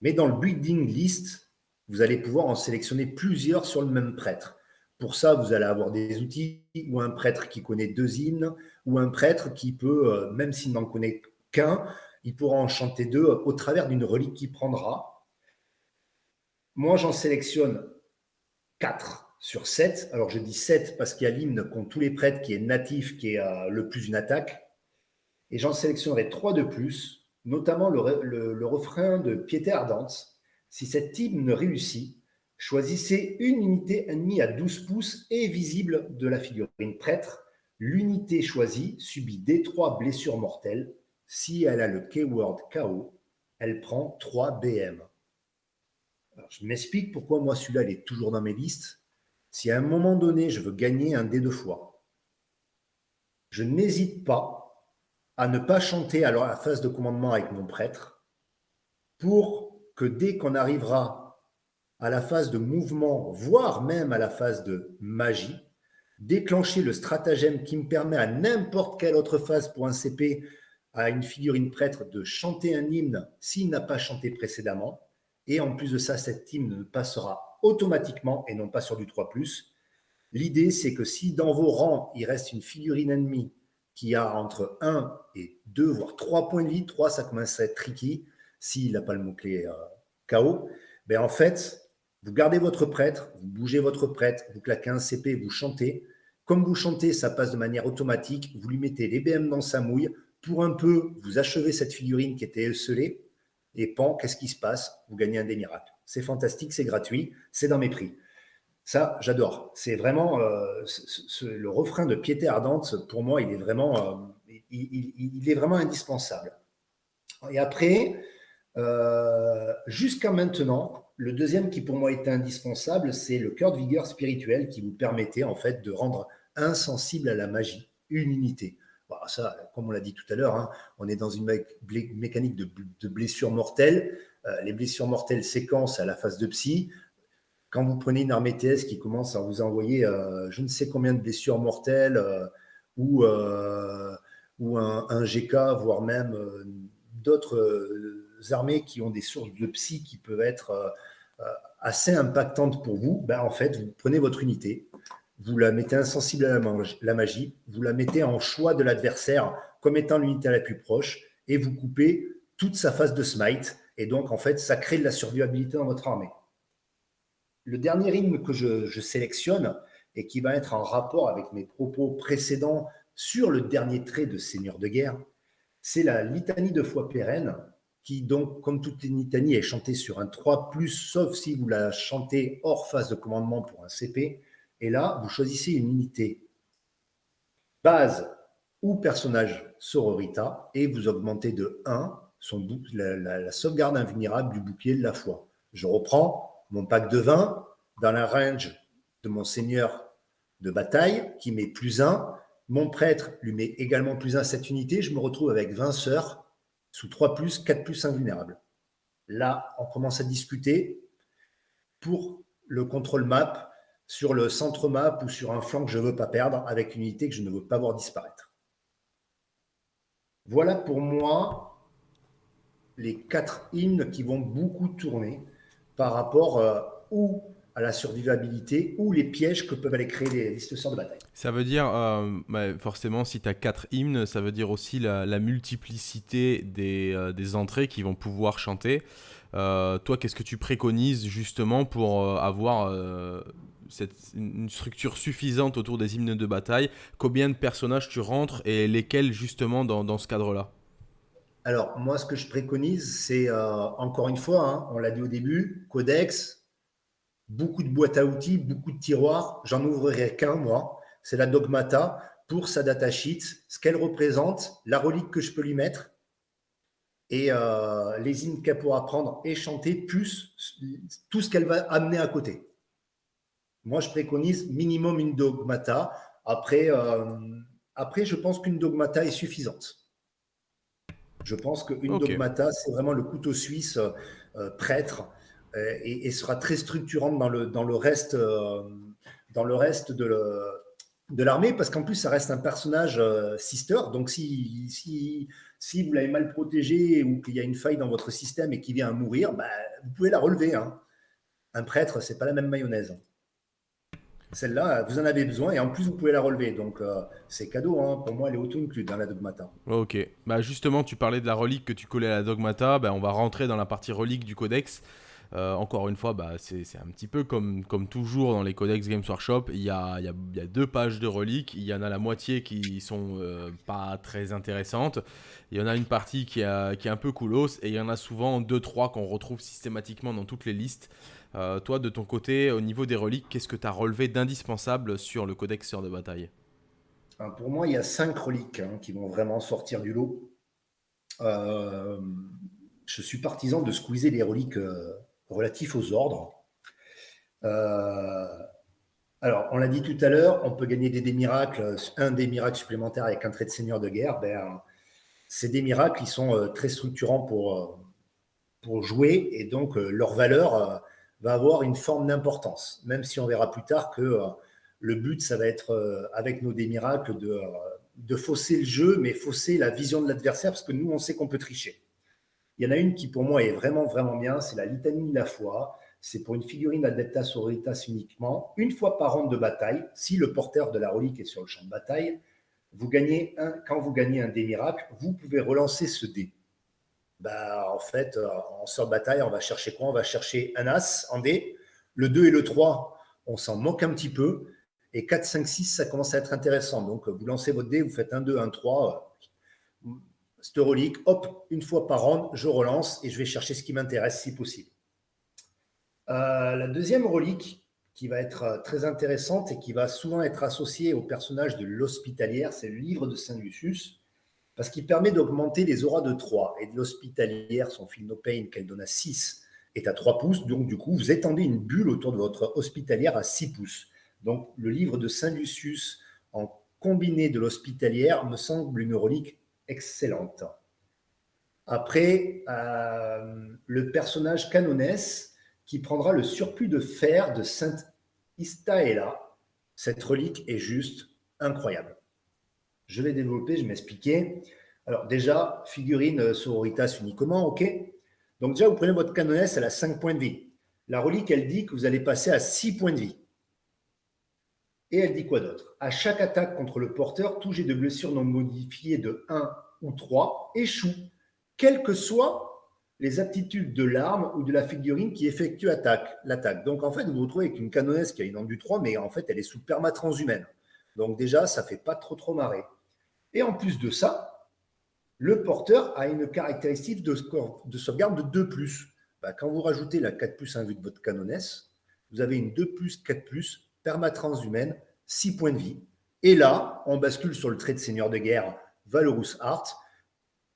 Speaker 2: Mais dans le building list, vous allez pouvoir en sélectionner plusieurs sur le même prêtre. Pour ça, vous allez avoir des outils ou un prêtre qui connaît deux hymnes ou un prêtre qui peut, euh, même s'il n'en connaît qu'un, il pourra en chanter deux au travers d'une relique qu'il prendra. Moi, j'en sélectionne quatre sur 7. Alors je dis 7 parce qu'il y a l'hymne contre tous les prêtres qui est natif, qui est euh, le plus une attaque. Et j'en sélectionnerai 3 de plus, notamment le, refrain de Piété Ardente. Si cet hymne réussit, choisissez une unité ennemie à 12 pouces et visible de la figurine prêtre. L'unité choisie subit D3 blessures mortelles. Si elle a le keyword KO, elle prend 3 BM. je m'explique pourquoi moi celui-là il est toujours dans mes listes si à un moment donné, je veux gagner un dé de foi, je n'hésite pas à ne pas chanter à la phase de commandement avec mon prêtre pour que dès qu'on arrivera à la phase de mouvement, voire même à la phase de magie, déclencher le stratagème qui me permet à n'importe quelle autre phase pour un CP à une figurine prêtre de chanter un hymne s'il n'a pas chanté précédemment. Et en plus de ça, cet hymne passera automatiquement et non pas sur du 3+. L'idée, c'est que si dans vos rangs, il reste une figurine ennemie qui a entre 1 et 2, voire 3 points de vie, 3, ça commence à être tricky, s'il n'a pas le mot-clé euh, KO, ben en fait, vous gardez votre prêtre, vous bougez votre prêtre, vous claquez un CP, vous chantez. Comme vous chantez, ça passe de manière automatique, vous lui mettez les BM dans sa mouille, pour un peu, vous achevez cette figurine qui était esselée, et pan, qu'est-ce qui se passe? Vous gagnez un des miracles. C'est fantastique, c'est gratuit, c'est dans mes prix. Ça, j'adore. C'est vraiment euh, le refrain de Piété ardente. Pour moi, il est vraiment, euh, indispensable. Et après, euh, jusqu'à maintenant, le deuxième qui pour moi était indispensable, c'est le cœur de vigueur spirituel qui vous permettait en fait de rendre insensible à la magie, une unité. Ça, comme on l'a dit tout à l'heure, hein, on est dans une mécanique de, blessures mortelles. les blessures mortelles séquencent à la phase de psy quand vous prenez une armée TS qui commence à vous envoyer euh, je ne sais combien de blessures mortelles euh, ou, euh, ou un, GK, voire même d'autres armées qui ont des sources de psy qui peuvent être assez impactantes pour vous, ben en fait, vous prenez votre unité, vous la mettez insensible à la magie, vous la mettez en choix de l'adversaire comme étant l'unité la plus proche, et vous coupez toute sa phase de smite, et donc en fait, ça crée de la survivabilité dans votre armée. Le dernier hymne que je, sélectionne et qui va être en rapport avec mes propos précédents sur le dernier trait de Seigneur de guerre, c'est la litanie de foi pérenne, qui donc, comme toute les litanies, est chantée sur un 3+, sauf si vous la chantez hors phase de commandement pour un CP. Et là, vous choisissez une unité base ou personnage sororita et vous augmentez de 1 son, la, la sauvegarde invulnérable du bouclier de la foi. Je reprends, mon pack de vin dans la range de mon seigneur de bataille qui met plus 1. Mon prêtre lui met également plus 1 cette unité. Je me retrouve avec 20 sœurs sous 3 plus, 4 plus invulnérables. Là, on commence à discuter pour le contrôle map sur le centre map ou sur un flanc que je ne veux pas perdre avec une unité que je ne veux pas voir disparaître. Voilà pour moi les quatre hymnes qui vont beaucoup tourner par rapport euh, ou à la survivabilité ou les pièges que peuvent aller créer les listes de bataille.
Speaker 1: Ça veut dire, euh, bah, forcément, si tu as quatre hymnes, ça veut dire aussi la, multiplicité euh, des, entrées qui vont pouvoir chanter. toi, qu'est-ce que tu préconises justement pour avoir une structure suffisante autour des hymnes de bataille Combien de personnages tu rentres et lesquels justement dans, ce cadre-là?
Speaker 2: Alors, moi, ce que je préconise, c'est, euh, encore une fois, hein, on l'a dit au début, codex, beaucoup de boîtes à outils, beaucoup de tiroirs. J'en ouvrirai qu'un, moi. C'est la Dogmata pour sa datasheet, ce qu'elle représente, la relique que je peux lui mettre et euh, les hymnes qu'elle pourra prendre et chanter, plus tout ce qu'elle va amener à côté. Moi, je préconise minimum une Dogmata. Après, euh, après je pense qu'une Dogmata est suffisante. Je pense qu'une dogmata, c'est vraiment le couteau suisse euh, prêtre euh, et, sera très structurante dans le, dans le reste, dans le reste de, de l'armée, parce qu'en plus, ça reste un personnage sister. Donc, si, si, si vous l'avez mal protégé ou qu'il y a une faille dans votre système et qu'il vient à mourir, bah, vous pouvez la relever. Hein. Un prêtre, c'est pas la même mayonnaise. Celle-là, vous en avez besoin et en plus, vous pouvez la relever. Donc, euh, c'est cadeau. Hein. Pour moi, elle est auto-inclus dans la Dogmata.
Speaker 1: Ok. Bah, justement, tu parlais de la relique que tu collais à la Dogmata. Bah, on va rentrer dans la partie relique du codex. Euh, encore une fois, bah, c'est un petit peu comme, comme toujours dans les codex Games Workshop. Il y a, y a deux pages de reliques. Il y en a la moitié qui sont euh, pas très intéressantes. Il y en a une partie qui, a, qui est un peu coolos. Et il y en a souvent deux, trois qu'on retrouve systématiquement dans toutes les listes. Euh, toi, de ton côté, au niveau des reliques, qu'est-ce que tu as relevé d'indispensable sur le codex Sœur de bataille?
Speaker 2: Pour moi, il y a cinq reliques hein, qui vont vraiment sortir du lot. Euh, je suis partisan de squeezer les reliques euh, relatifs aux ordres. alors, on l'a dit tout à l'heure, on peut gagner des, des, miracles, un des miracles supplémentaires avec un trait de seigneur de guerre. Ben, c'est des miracles qui sont très structurants pour, pour jouer et donc leur valeur va avoir une forme d'importance, même si on verra plus tard que euh, le but, ça va être, euh, avec nos des miracles, de, euh, de fausser le jeu, mais fausser la vision de l'adversaire, parce que nous, on sait qu'on peut tricher. Il y en a une qui, pour moi, est vraiment, vraiment bien, c'est la litanie de la foi. C'est pour une figurine Adeptas Sororitas uniquement, une fois par an de bataille, si le porteur de la relique est sur le champ de bataille, vous gagnez quand vous gagnez un des miracles, vous pouvez relancer ce dé. Bah, en fait, euh, en sort de bataille, on va chercher quoi? On va chercher un As en D. Le 2 et le 3, on s'en moque un petit peu. Et 4, 5, 6, ça commence à être intéressant. Donc, vous lancez votre dé, vous faites un 2, un 3. Cette relique, hop, une fois par an, je relance et je vais chercher ce qui m'intéresse si possible. Euh, la deuxième relique, qui va être euh, très intéressante et qui va souvent être associée au personnage de l'hospitalière, c'est le livre de Saint Lucius, parce qu'il permet d'augmenter les auras de 3. Et de l'hospitalière, son fil no pain qu'elle donne à 6 est à 3 pouces, donc du coup, vous étendez une bulle autour de votre hospitalière à 6 pouces. Donc le livre de Saint Lucius en combiné de l'hospitalière me semble une relique excellente. Après, euh, le personnage Canonès, qui prendra le surplus de fer de Sainte Istaella. Cette relique est juste incroyable. Je vais développer, je m'expliquer. Alors déjà, figurine sororitas uniquement, ok Donc déjà, vous prenez votre canonesse, elle a 5 points de vie. La relique, elle dit que vous allez passer à 6 points de vie. Et elle dit quoi d'autre? À chaque attaque contre le porteur, tout jet de blessure non modifié de 1 ou 3 échoue, quel que soit les aptitudes de l'arme ou de la figurine qui effectue l'attaque. Donc, en fait, vous vous retrouvez avec une canonesse qui a une du 3, mais en fait, elle est sous perma transhumaine. Donc, déjà, ça ne fait pas trop, trop marrer. Et en plus de ça, le porteur a une caractéristique de, de sauvegarde de 2+. Bah, quand vous rajoutez la 4+, 1 vue de votre canonesse, vous avez une 2+, 4+, perma transhumaine, 6 points de vie. Et là, on bascule sur le trait de seigneur de guerre Valorous Art,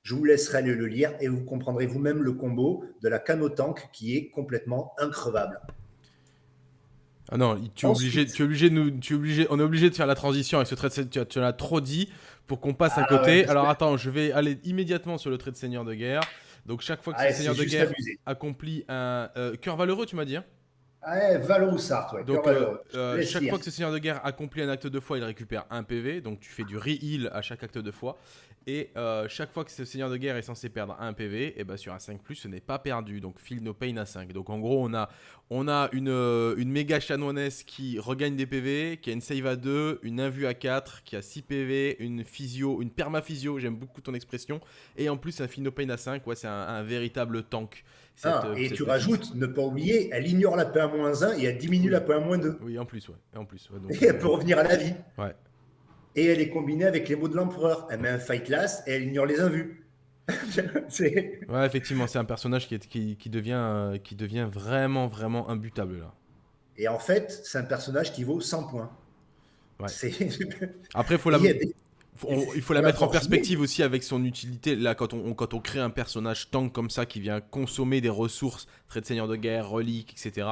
Speaker 2: je vous laisserai aller le lire et vous comprendrez vous-même le combo de la canotank qui est complètement increvable.
Speaker 1: Ah non, tu es, obligé, tu es obligé, on est obligé de faire la transition avec ce trait de tu, tu l'as trop dit pour qu'on passe à ah côté. Alors attends, je vais aller immédiatement sur le trait de seigneur de guerre. Donc chaque fois que ce seigneur de guerre accomplit un euh, cœur valeureux, tu m'as dit hein?
Speaker 2: Ouais, Valorous ouais.
Speaker 1: Donc, euh, euh, chaque fois que ce seigneur de guerre accomplit un acte de foi, il récupère un PV. Donc, tu fais du re-heal à chaque acte de foi. Et euh, chaque fois que ce seigneur de guerre est censé perdre un PV, et ben sur un 5+, ce n'est pas perdu. Donc feel no pain à 5. Donc en gros, on a, on a une, une méga chanoinesse qui regagne des PV, qui a une save à 2, une invue à 4, qui a 6 PV, une physio, une perma-physio, j'aime beaucoup ton expression. Et en plus, un feel no pain à 5, ouais, c'est un, véritable tank.
Speaker 2: Ah, et tu rajoutes, ne pas oublier, elle ignore la PA-1 et elle diminue la PA-2.
Speaker 1: Oui, en plus, ouais. En plus,
Speaker 2: et elle peut revenir à la vie.
Speaker 1: Ouais
Speaker 2: et elle est combinée avec les mots de l'empereur. Elle met un fight class et elle ignore les invus. <laughs>
Speaker 1: ouais, effectivement, c'est un personnage qui, est, qui, devient, euh, qui devient vraiment, vraiment imbutable là.
Speaker 2: Et en fait, c'est un personnage qui vaut 100 points.
Speaker 1: Ouais. Après, faut <laughs> il faut la mettre en perspective aussi avec son utilité. Là, quand on, quand on crée un personnage tank comme ça qui vient consommer des ressources, trait de seigneur de guerre, reliques, etc.,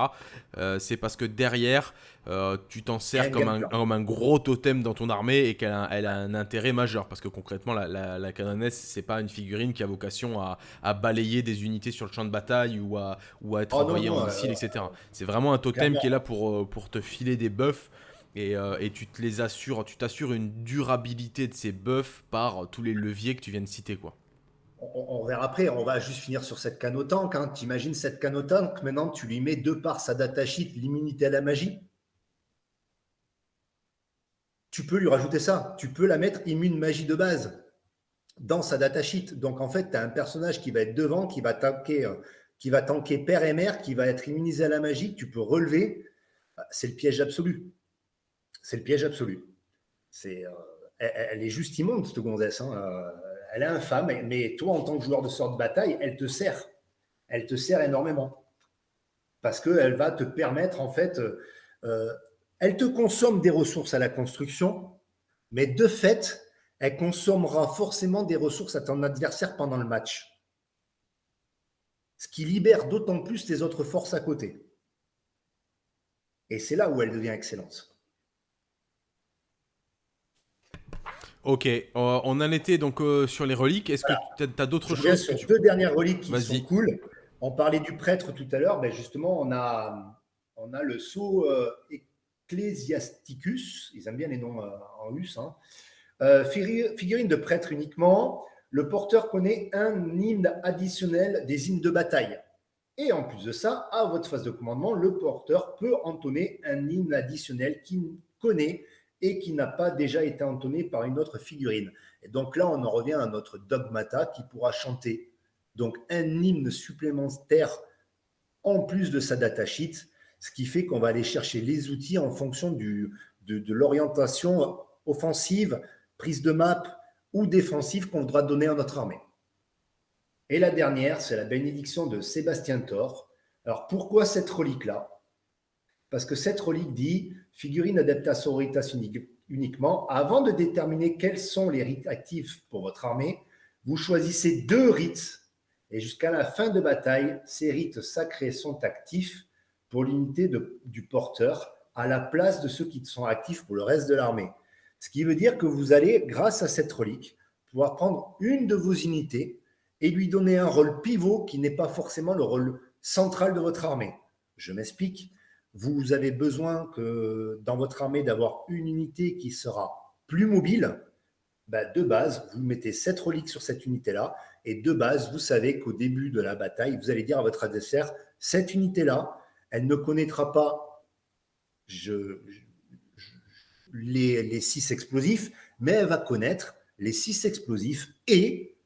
Speaker 1: euh, c'est parce que derrière, euh, tu t'en sers comme un, comme un, gros totem dans ton armée et qu'elle a, elle a, un intérêt majeur. Parce que concrètement, la, la, la canonesse, c'est pas une figurine qui a vocation à, à, balayer des unités sur le champ de bataille ou à, ou à être oh envoyée en missile, etc. C'est vraiment un totem qui est là pour, euh, pour te filer des buffs. Et, euh, et, tu les assures, tu t'assures une durabilité de ces buffs par tous les leviers que tu viens de citer, quoi.
Speaker 2: On, verra après, on va juste finir sur cette canotank. Hein. Tu imagines cette canotank, maintenant tu lui mets deux par sa datasheet, l'immunité à la magie? Tu peux lui rajouter ça. Tu peux la mettre immune magie de base dans sa datasheet. Donc, en fait, tu as un personnage qui va être devant, qui va tanker, euh, qui va tanker père et mère, qui va être immunisé à la magie, tu peux relever. Bah, c'est le piège absolu. C'est le piège absolu. Euh, elle, est juste immonde, cette gonzesse. Hein. Euh, elle est infâme, mais toi, en tant que joueur de sort de bataille, elle te sert. Elle te sert énormément. Parce qu'elle va te permettre, en fait, elle te consomme des ressources à la construction, mais de fait, elle consommera forcément des ressources à ton adversaire pendant le match. Ce qui libère d'autant plus les autres forces à côté. Et c'est là où elle devient excellente.
Speaker 1: Ok, euh, on en était donc euh, sur les reliques. Est-ce que tu as, d'autres choses
Speaker 2: sur deux dernières reliques qui sont cool. On parlait du prêtre tout à l'heure. Ben justement, on a, on a le sceau euh, Ecclesiasticus, ils aiment bien les noms euh, en us, hein. figurine de prêtre uniquement, le porteur connaît un hymne additionnel des hymnes de bataille. Et en plus de ça, à votre phase de commandement, le porteur peut entonner un hymne additionnel qu'il connaît et qui n'a pas déjà été entonné par une autre figurine. Et donc là, on en revient à notre dogmata qui pourra chanter donc un hymne supplémentaire en plus de sa datasheet ce qui fait qu'on va aller chercher les outils en fonction du, de, l'orientation offensive, prise de map ou défensive qu'on voudra donner à notre armée. Et la dernière, c'est la bénédiction de Sébastien Thor. Alors pourquoi cette relique-là? Parce que cette relique dit figurine adaptation ritas uniquement. Avant de déterminer quels sont les rites actifs pour votre armée, vous choisissez deux rites. Et jusqu'à la fin de bataille, ces rites sacrés sont actifs pour l'unité du porteur à la place de ceux qui sont actifs pour le reste de l'armée. Ce qui veut dire que vous allez, grâce à cette relique, pouvoir prendre une de vos unités et lui donner un rôle pivot qui n'est pas forcément le rôle central de votre armée. Je m'explique. Vous avez besoin que dans votre armée d'avoir une unité qui sera plus mobile. Bah, de base, vous mettez cette relique sur cette unité-là. Et de base, vous savez qu'au début de la bataille, vous allez dire à votre adversaire, cette unité-là, elle ne connaîtra pas les, six explosifs, mais elle va connaître les six explosifs et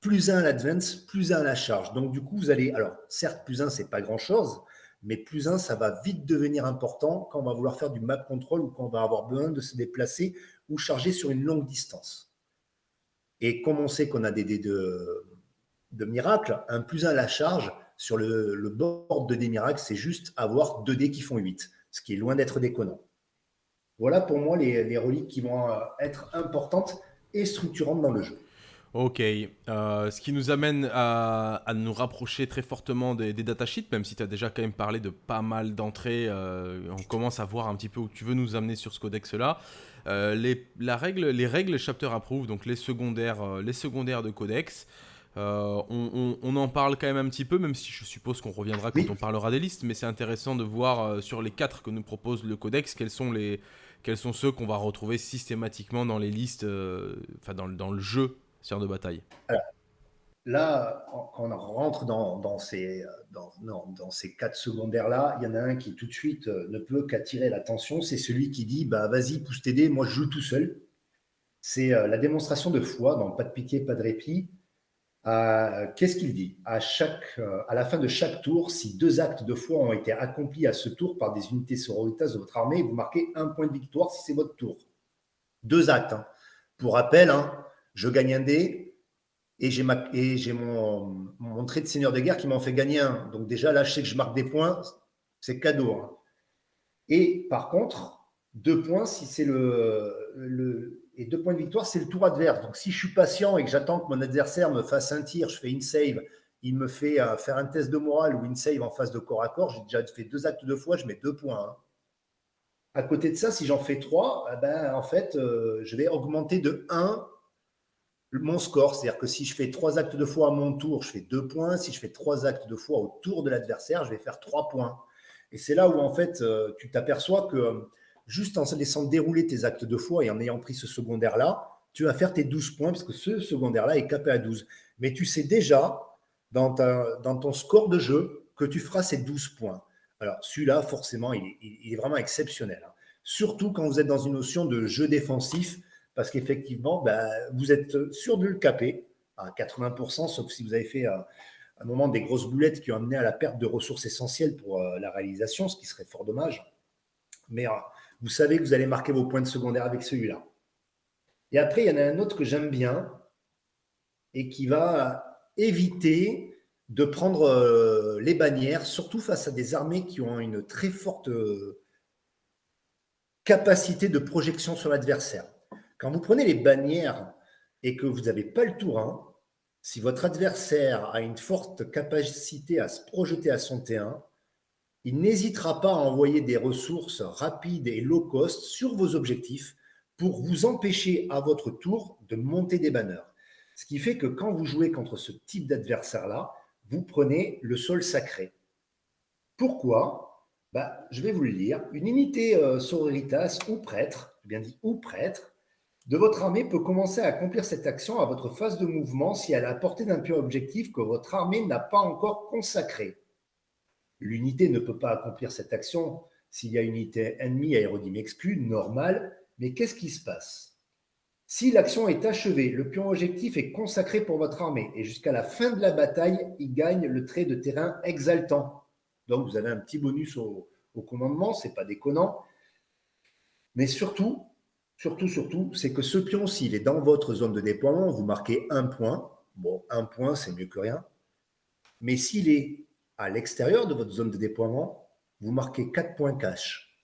Speaker 2: plus un à l'advance, plus un à la charge. Donc, du coup, vous allez. Alors, certes, plus un, c'est pas grand-chose, mais plus un, ça va vite devenir important quand on va vouloir faire du map control ou quand on va avoir besoin de se déplacer ou charger sur une longue distance. Et comme on sait qu'on a des dés de, de miracle, un plus un à la charge sur le, board de dés miracles, c'est juste avoir deux dés qui font 8, ce qui est loin d'être déconnant. Voilà pour moi les, reliques qui vont être importantes et structurantes dans le jeu.
Speaker 1: Ok, euh, ce qui nous amène à, nous rapprocher très fortement des, datasheets, même si tu as déjà quand même parlé de pas mal d'entrées, euh, on commence à voir un petit peu où tu veux nous amener sur ce codex-là. Euh, les, la règle, les règles chapter approve, donc les secondaires, les secondaires de codex, on, en parle quand même un petit peu, même si je suppose qu'on reviendra quand on parlera des listes, mais c'est intéressant de voir sur les quatre que nous propose le codex, quels sont les, quels sont ceux qu'on va retrouver systématiquement dans les listes, enfin dans, dans, le jeu de bataille
Speaker 2: Là, quand on rentre dans, ces, dans, ces quatre secondaires-là, il y en a un qui tout de suite euh, ne peut qu'attirer l'attention. C'est celui qui dit bah, Vas-y, pousse t'aider, moi je joue tout seul. C'est euh, la démonstration de foi dans Pas de pitié, pas de répit. Euh, qu'est-ce qu'il dit? À, chaque, à la fin de chaque tour, si deux actes de foi ont été accomplis à ce tour par des unités sororitas de votre armée, vous marquez un point de victoire si c'est votre tour. Deux actes. Hein. Pour rappel, hein, je gagne un dé et j'ai mon, mon trait de seigneur de guerre qui m'en fait gagner un. Donc déjà, là, je sais que je marque des points, c'est cadeau. Hein. Et par contre, deux points si c'est le, et deux points de victoire, c'est le tour adverse. Donc si je suis patient et que j'attends que mon adversaire me fasse un tir, je fais une save, il me fait euh, faire un test de morale ou une save en face de corps à corps, j'ai déjà fait deux actes de fois, je mets deux points. Hein. À côté de ça, si j'en fais trois, eh ben, en fait, euh, je vais augmenter de 1 mon score. C'est-à-dire que si je fais trois actes de foi à mon tour, je fais deux points. Si je fais trois actes de foi au tour de l'adversaire, je vais faire trois points. Et c'est là où, en fait, euh, tu t'aperçois que euh, juste en laissant dérouler tes actes de foi et en ayant pris ce secondaire-là, tu vas faire tes 12 points parce que ce secondaire-là est capé à 12. Mais tu sais déjà dans, dans ton score de jeu que tu feras ces 12 points. Alors, celui-là, forcément, il est, vraiment exceptionnel. Hein. Surtout quand vous êtes dans une notion de jeu défensif parce qu'effectivement, bah, vous êtes sûr de le caper à 80%, sauf si vous avez fait un, moment des grosses boulettes qui ont amené à la perte de ressources essentielles pour euh, la réalisation, ce qui serait fort dommage. Mais euh, vous savez que vous allez marquer vos points de secondaire avec celui-là. Et après, il y en a un autre que j'aime bien et qui va éviter de prendre euh, les bannières, surtout face à des armées qui ont une très forte capacité de projection sur l'adversaire. Quand vous prenez les bannières et que vous n'avez pas le tour 1, si votre adversaire a une forte capacité à se projeter à son T1, il n'hésitera pas à envoyer des ressources rapides et low cost sur vos objectifs pour vous empêcher à votre tour de monter des banners. Ce qui fait que quand vous jouez contre ce type d'adversaire-là, vous prenez le sol sacré. Pourquoi? Bah, Je vais vous le dire. Une unité euh, sororitas ou prêtre, bien dit ou prêtre, de votre armée peut commencer à accomplir cette action à votre phase de mouvement si elle a porté d'un pur objectif que votre armée n'a pas encore consacré. L'unité ne peut pas accomplir cette action s'il y a une unité ennemie aérodyme exclue, normal, mais qu'est-ce qui se passe? Si l'action est achevée, le pion objectif est consacré pour votre armée et jusqu'à la fin de la bataille, il gagne le trait de terrain exaltant. Donc vous avez un petit bonus au, au commandement, c'est pas déconnant. Mais surtout, Surtout, surtout, c'est que ce pion, s'il est dans votre zone de déploiement, vous marquez un point. Bon, un point, c'est mieux que rien. Mais s'il est à l'extérieur de votre zone de déploiement, vous marquez 4 points cash.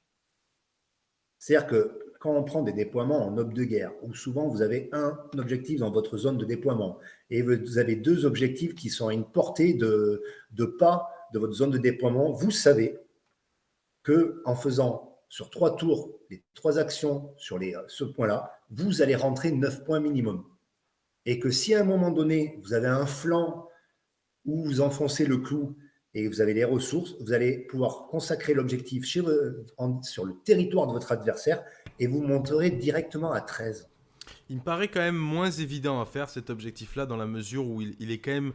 Speaker 2: C'est-à-dire que quand on prend des déploiements en ob de guerre, où souvent vous avez un objectif dans votre zone de déploiement, et vous avez deux objectifs qui sont à une portée de, de pas de votre zone de déploiement, vous savez que en faisant sur trois tours les trois actions sur les, ce point-là, vous allez rentrer 9 points minimum. Et que si à un moment donné, vous avez un flanc où vous enfoncez le clou et vous avez les ressources, vous allez pouvoir consacrer l'objectif sur le territoire de votre adversaire et vous monterez directement à 13.
Speaker 1: Il me paraît quand même moins évident à faire cet objectif-là dans la mesure où il, est quand même,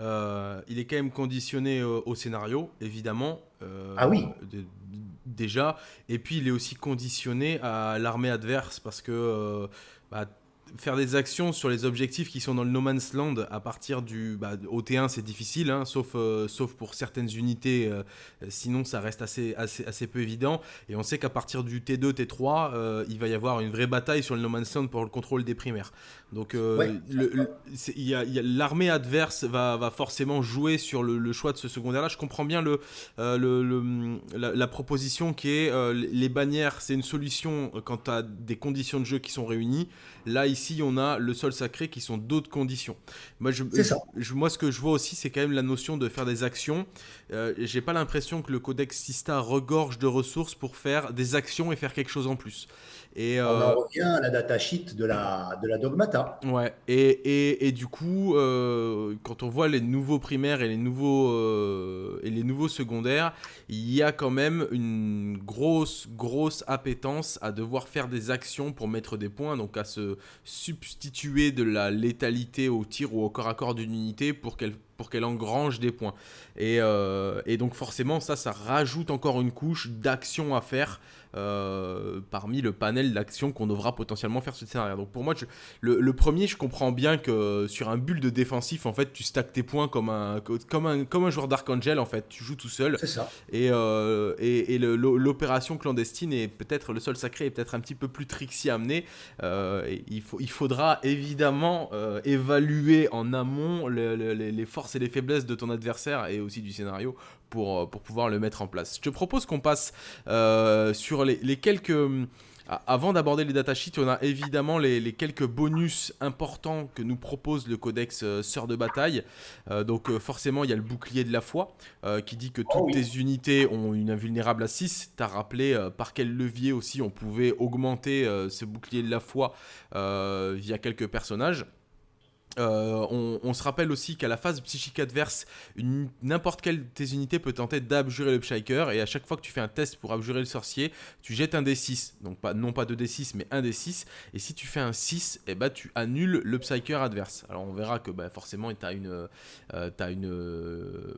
Speaker 1: euh, il est quand même conditionné au, scénario, évidemment.
Speaker 2: Euh, ah oui.
Speaker 1: Déjà, et puis il est aussi conditionné à l'armée adverse parce que euh, bah, faire des actions sur les objectifs qui sont dans le No Man's Land à partir du bah, au T1 c'est difficile hein, sauf euh, sauf pour certaines unités euh, sinon ça reste assez, assez assez peu évident. Et on sait qu'à partir du T2 T3 euh, il va y avoir une vraie bataille sur le No Man's Land pour le contrôle des primaires. Donc l'armée adverse va, va forcément jouer sur le, choix de ce secondaire là je comprends bien le, le, la, la, proposition qui est les bannières c'est une solution quand tu as des conditions de jeu qui sont réunies. Là ici ici, on a le sol sacré qui sont d'autres conditions. Moi, je, moi, ce que je vois aussi, c'est quand même la notion de faire des actions. Euh, J'ai pas l'impression que le codex Sista regorge de ressources pour faire des actions et faire quelque chose en plus.
Speaker 2: Et, On en euh, revient à la datasheet de la, de la Dogmata.
Speaker 1: Ouais, et, et, et du coup, euh, quand on voit les nouveaux primaires et les nouveaux, euh, et les nouveaux secondaires, il y a quand même une grosse, grosse appétence à devoir faire des actions pour mettre des points, donc à se substituer de la létalité au tir ou au corps à corps d'une unité pour qu'elle pour qu'elle engrange des points. Et, et, donc forcément, ça, ça rajoute encore une couche d'action à faire euh, parmi le panel d'actions qu'on devra potentiellement faire sur le scénario. Donc pour moi, le, premier, je comprends bien que sur un build défensif, en fait, tu stacks tes points comme un, comme un, comme un joueur d'Archangel, en fait, tu joues tout seul.
Speaker 2: C'est ça.
Speaker 1: Et, euh, et, l'opération clandestine est peut-être, le sol sacré est peut-être un petit peu plus tricksy à mener. Euh, il, faut, il faudra évidemment évaluer en amont les forces et les faiblesses de ton adversaire et aussi du scénario pour, pour pouvoir le mettre en place. Je te propose qu'on passe sur les, quelques... Avant d'aborder les datasheets, on a évidemment les, quelques bonus importants que nous propose le codex euh, Sœur de bataille. Euh, donc euh, forcément, il y a le bouclier de la foi qui dit que toutes tes unités ont une invulnérable à 6. Tu as rappelé par quel levier aussi on pouvait augmenter ce bouclier de la foi via quelques personnages. Euh, on, se rappelle aussi qu'à la phase psychique adverse, n'importe quelle de tes unités peut tenter d'abjurer le Psyker et à chaque fois que tu fais un test pour abjurer le sorcier, tu jettes un D6. Donc pas, non pas 2D6 mais un D6. Et si tu fais un 6, et eh ben, tu annules le Psyker adverse. Alors on verra que bah, forcément tu as, une, euh, euh,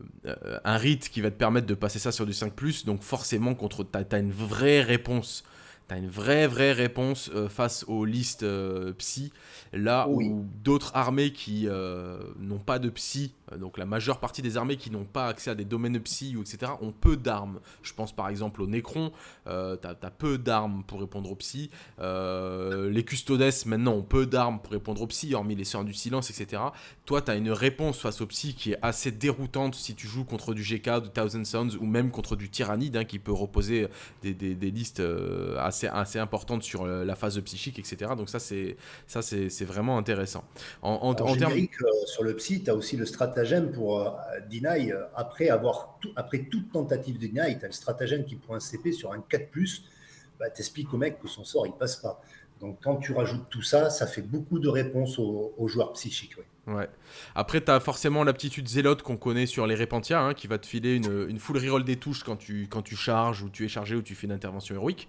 Speaker 1: un rite qui va te permettre de passer ça sur du 5+. Donc forcément contre, tu as, une vraie réponse tu as une vraie vraie réponse face aux listes psy Là où d'autres armées qui euh, n'ont pas de psy, euh, donc la majeure partie des armées qui n'ont pas accès à des domaines psy, ou etc., ont peu d'armes. Je pense par exemple au Necron, euh, tu as, peu d'armes pour répondre au psy. les Custodes maintenant ont peu d'armes pour répondre au psy, hormis les Sœurs du Silence, etc. Toi, tu as une réponse face au psy qui est assez déroutante si tu joues contre du GK, du Thousand Sons, ou même contre du Tyrannide, hein, qui peut reposer des, des, listes assez, assez importantes sur la phase psychique, etc. Donc ça, c'est c'est vraiment intéressant.
Speaker 2: En, euh, sur le psy, tu as aussi le stratagème pour euh, deny. Euh, après, avoir après toute tentative de deny, tu as le stratagème qui prend un CP sur un 4+, bah, t'expliques au mec que son sort, il passe pas. Donc quand tu rajoutes tout ça, ça fait beaucoup de réponses aux, joueurs psychiques.
Speaker 1: Ouais. Après, tu as forcément l'aptitude zélote qu'on connaît sur les Répentia, hein, qui va te filer une, une full reroll des touches quand tu, quand tu charges, ou tu es chargé, ou tu fais une intervention héroïque.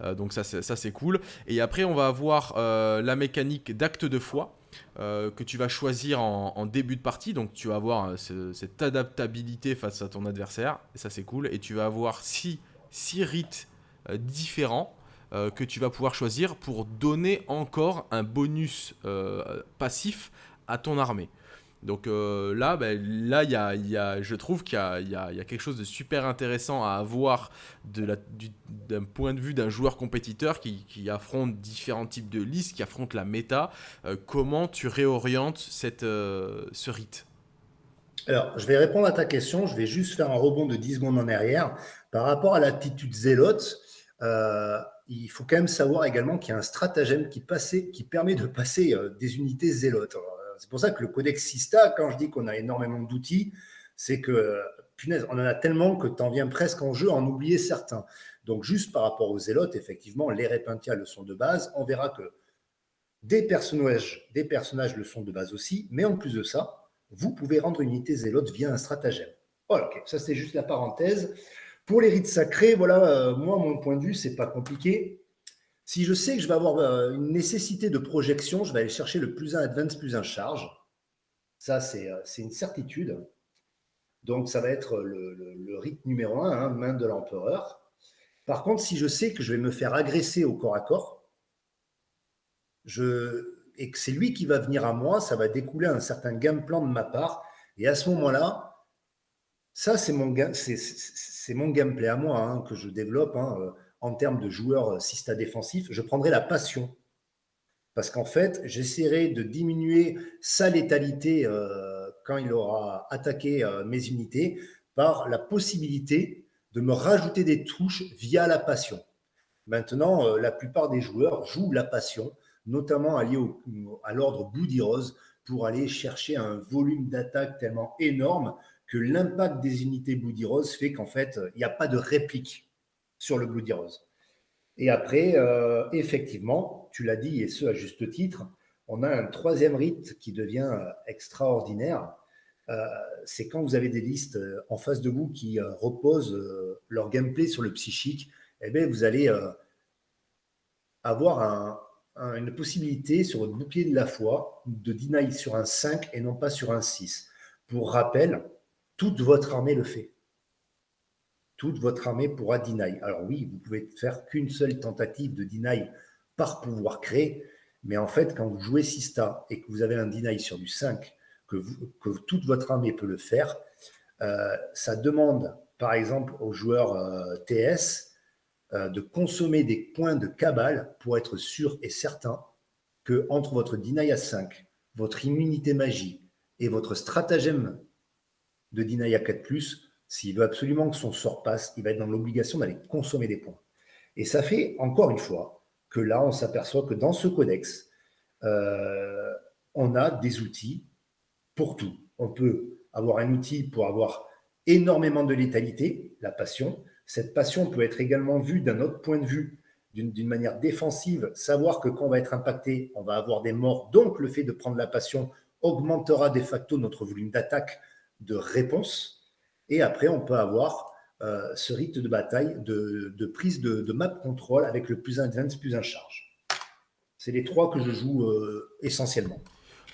Speaker 1: Euh, donc ça, c'est cool. Et après, on va avoir euh, la mécanique d'acte de foi. Euh, que tu vas choisir en, début de partie, donc tu vas avoir cette adaptabilité face à ton adversaire, et ça c'est cool, et tu vas avoir six, six rites différents que tu vas pouvoir choisir pour donner encore un bonus passif à ton armée. Donc euh, là, ben, là y y a, je trouve qu'il y, y, a quelque chose de super intéressant à avoir d'un point de vue d'un joueur compétiteur qui, affronte différents types de listes, qui affronte la méta. Euh, comment tu réorientes cette, euh, ce rite?
Speaker 2: Alors, je vais répondre à ta question. Je vais juste faire un rebond de 10 secondes en arrière. Par rapport à l'attitude zélote, euh, il faut quand même savoir également qu'il y a un stratagème qui, qui permet de passer euh, des unités zélotes. C'est pour ça que le codex Sista, quand je dis qu'on a énormément d'outils, c'est que, punaise, on en a tellement que tu en viens presque en jeu à en oublier certains. Donc, juste par rapport aux zélotes, effectivement, les Repentia le sont de base. On verra que des personnages, des personnages le sont de base aussi. Mais en plus de ça, vous pouvez rendre une unité zélote via un stratagème. ok, ça c'est juste la parenthèse. Pour les rites sacrés, voilà, euh, moi, mon point de vue, c'est pas compliqué. Si je sais que je vais avoir euh, une nécessité de projection, je vais aller chercher le plus un advance, plus un charge. Ça, c'est euh, une certitude. Donc, ça va être le, rite numéro un, hein, main de l'empereur. Par contre, si je sais que je vais me faire agresser au corps à corps, je, et que c'est lui qui va venir à moi, ça va découler un certain game plan de ma part. Et à ce moment-là, ça, c'est mon, mon gameplay à moi hein, que je développe. Hein, en termes de joueur sista défensif, je prendrai la passion. Parce qu'en fait, j'essaierai de diminuer sa létalité euh, quand il aura attaqué euh, mes unités par la possibilité de me rajouter des touches via la passion. Maintenant, euh, la plupart des joueurs jouent la passion, notamment allié à l'ordre Bloody Rose, pour aller chercher un volume d'attaque tellement énorme que l'impact des unités Bloody Rose fait qu'en fait, il n'y a pas de réplique sur le Bloody Rose. Et après, euh, effectivement, tu l'as dit, et ce à juste titre, on a un troisième rite qui devient euh, extraordinaire. Euh, c'est quand vous avez des listes en face de vous qui reposent leur gameplay sur le psychique, eh bien, vous allez avoir une possibilité sur votre bouclier de la foi de deny sur un 5 et non pas sur un 6. Pour rappel, toute votre armée le fait toute votre armée pourra deny. Alors oui, vous pouvez faire qu'une seule tentative de deny par pouvoir créer, mais en fait, quand vous jouez Sista et que vous avez un deny sur du 5, que, toute votre armée peut le faire, euh, ça demande, par exemple, aux joueurs euh, TS de consommer des points de cabale pour être sûr et certain que entre votre deny à 5, votre immunité magie et votre stratagème de deny à 4+, s'il veut absolument que son sort passe, il va être dans l'obligation d'aller consommer des points. Et ça fait, encore une fois, que là, on s'aperçoit que dans ce codex, euh, on a des outils pour tout. On peut avoir un outil pour avoir énormément de létalité, la passion. Cette passion peut être également vue d'un autre point de vue, d'une manière défensive, savoir que quand on va être impacté, on va avoir des morts. Donc, le fait de prendre la passion augmentera de facto notre volume d'attaque de réponse. Et après, on peut avoir euh, ce rite de bataille de, prise de, map control avec le plus advanced, plus un charge. C'est les trois que je joue euh, essentiellement.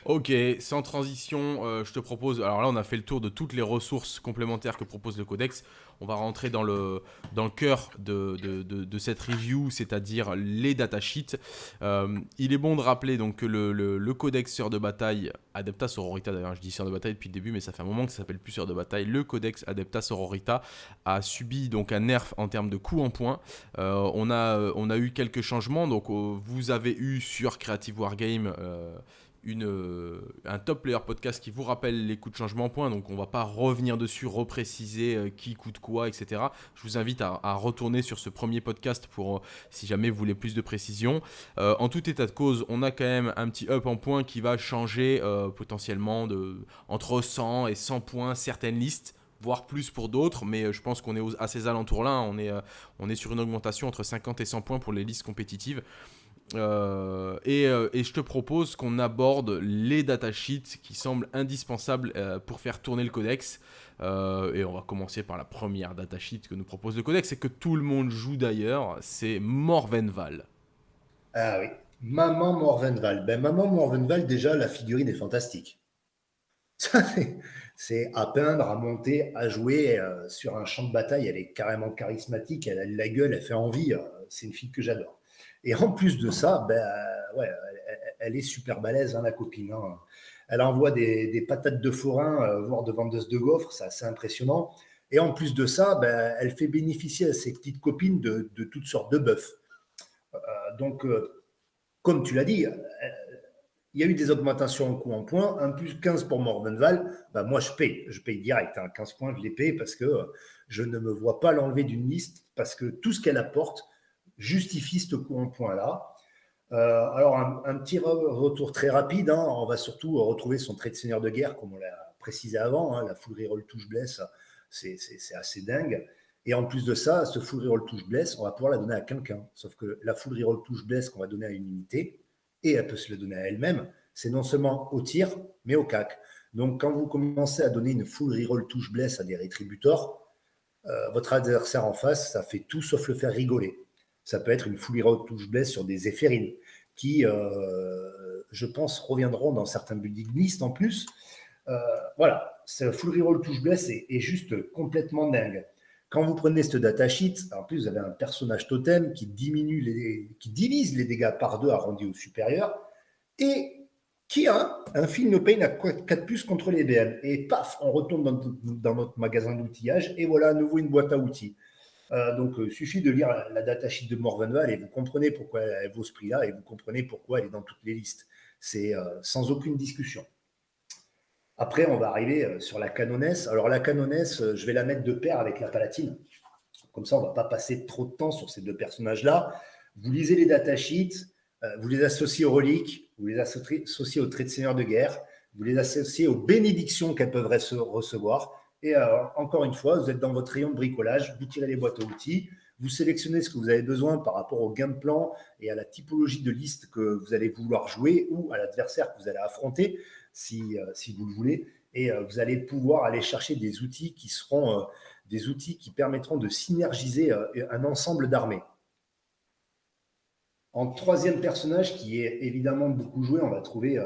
Speaker 1: Ok, sans transition, euh, je te propose. Alors là, on a fait le tour de toutes les ressources complémentaires que propose le codex. On va rentrer dans le, cœur de, cette review, c'est-à-dire les datasheets. Euh, il est bon de rappeler donc, que le, codex Sœur de bataille, Adepta Sororita, d'ailleurs, je dis Sœur de bataille depuis le début, mais ça fait un moment que ça s'appelle plus Sœur de bataille. Le codex Adepta Sororita a subi donc un nerf en termes de coût en points. Euh, on, a, eu quelques changements. Donc, vous avez eu sur Creative Wargame euh, un top player podcast qui vous rappelle les coups de changement point, donc on va pas revenir dessus, repréciser euh, qui coûte quoi, etc. Je vous invite à, retourner sur ce premier podcast pour euh, si jamais vous voulez plus de précision. en tout état de cause, on a quand même un petit up en points qui va changer potentiellement de, entre 100 et 100 points certaines listes voire plus pour d'autres, mais je pense qu'on est à ces alentours-là, on est, on est sur une augmentation entre 50 et 100 points pour les listes compétitives. Euh, euh, et, je te propose qu'on aborde les datasheets qui semblent indispensables euh, pour faire tourner le codex. et on va commencer par la première datasheet que nous propose le codex et que tout le monde joue d'ailleurs, c'est Morvenval.
Speaker 2: Ah oui, Maman Morvenval. Ben, Maman Morvenval, déjà, la figurine est fantastique. <laughs> C'est à peindre, à monter, à jouer sur un champ de bataille. Elle est carrément charismatique, elle a la gueule, elle fait envie. c'est une fille que j'adore. Et en plus de ça, ben, ouais, elle, est super balèze, hein, la copine. Hein. Elle envoie des, patates de forain, euh, voire de vendeuse de gaufres, c'est assez impressionnant. Et en plus de ça, ben, elle fait bénéficier à ses petites copines de, toutes sortes de bœufs. Euh, donc, euh, comme tu l'as dit, il y a eu des augmentations en coup en point, un plus 15 pour Morvenval, bah moi je paye, je paye direct, 15 hein. points je les paye parce que je ne me vois pas l'enlever d'une liste, parce que tout ce qu'elle apporte justifie ce coup en point là. Euh, alors un, petit retour très rapide, hein. on va surtout retrouver son trait de seigneur de guerre, comme on l'a précisé avant, hein. la full reroll touche blesse, c'est assez dingue. Et en plus de ça, ce full reroll touche blesse, on va pouvoir la donner à quelqu'un. Sauf que la full reroll touche blesse qu'on va donner à une unité, et elle peut se le donner à elle-même, c'est non seulement au tir, mais au cac. Donc, quand vous commencez à donner une full reroll touche bless à des rétributeurs, euh, votre adversaire en face, ça fait tout sauf le faire rigoler. Ça peut être une full reroll touche bless sur des éphérines qui, euh, je pense, reviendront dans certains building lists en plus. Euh, voilà, ce full reroll touche bless est, juste complètement dingue. Quand vous prenez ce datasheet, en plus, vous avez un personnage totem qui, diminue les, qui divise les dégâts par deux arrondis au supérieur et qui a un film no pain à 4 plus contre les BM. Et paf, on retourne dans, notre magasin d'outillage et voilà à nouveau une boîte à outils. Euh, donc, il suffit de lire la, datasheet de Morvenval et vous comprenez pourquoi elle vaut ce prix-là et vous comprenez pourquoi elle est dans toutes les listes. C'est euh, sans aucune discussion. Après, on va arriver euh, sur la canonesse. Alors, la canonesse, euh, je vais la mettre de pair avec la palatine. Comme ça, on ne va pas passer trop de temps sur ces deux personnages-là. Vous lisez les datasheets, euh, vous les associez aux reliques, vous les associez aux traits de seigneur de guerre, vous les associez aux bénédictions qu'elles peuvent recevoir. Et encore une fois, vous êtes dans votre rayon de bricolage, vous tirez les boîtes à outils, vous sélectionnez ce que vous avez besoin par rapport au game plan et à la typologie de liste que vous allez vouloir jouer ou à l'adversaire que vous allez affronter. Euh, si, vous le voulez. Et euh, vous allez pouvoir aller chercher des outils qui seront euh, des outils qui permettront de synergiser un ensemble d'armées. En troisième personnage, qui est évidemment beaucoup joué, on va trouver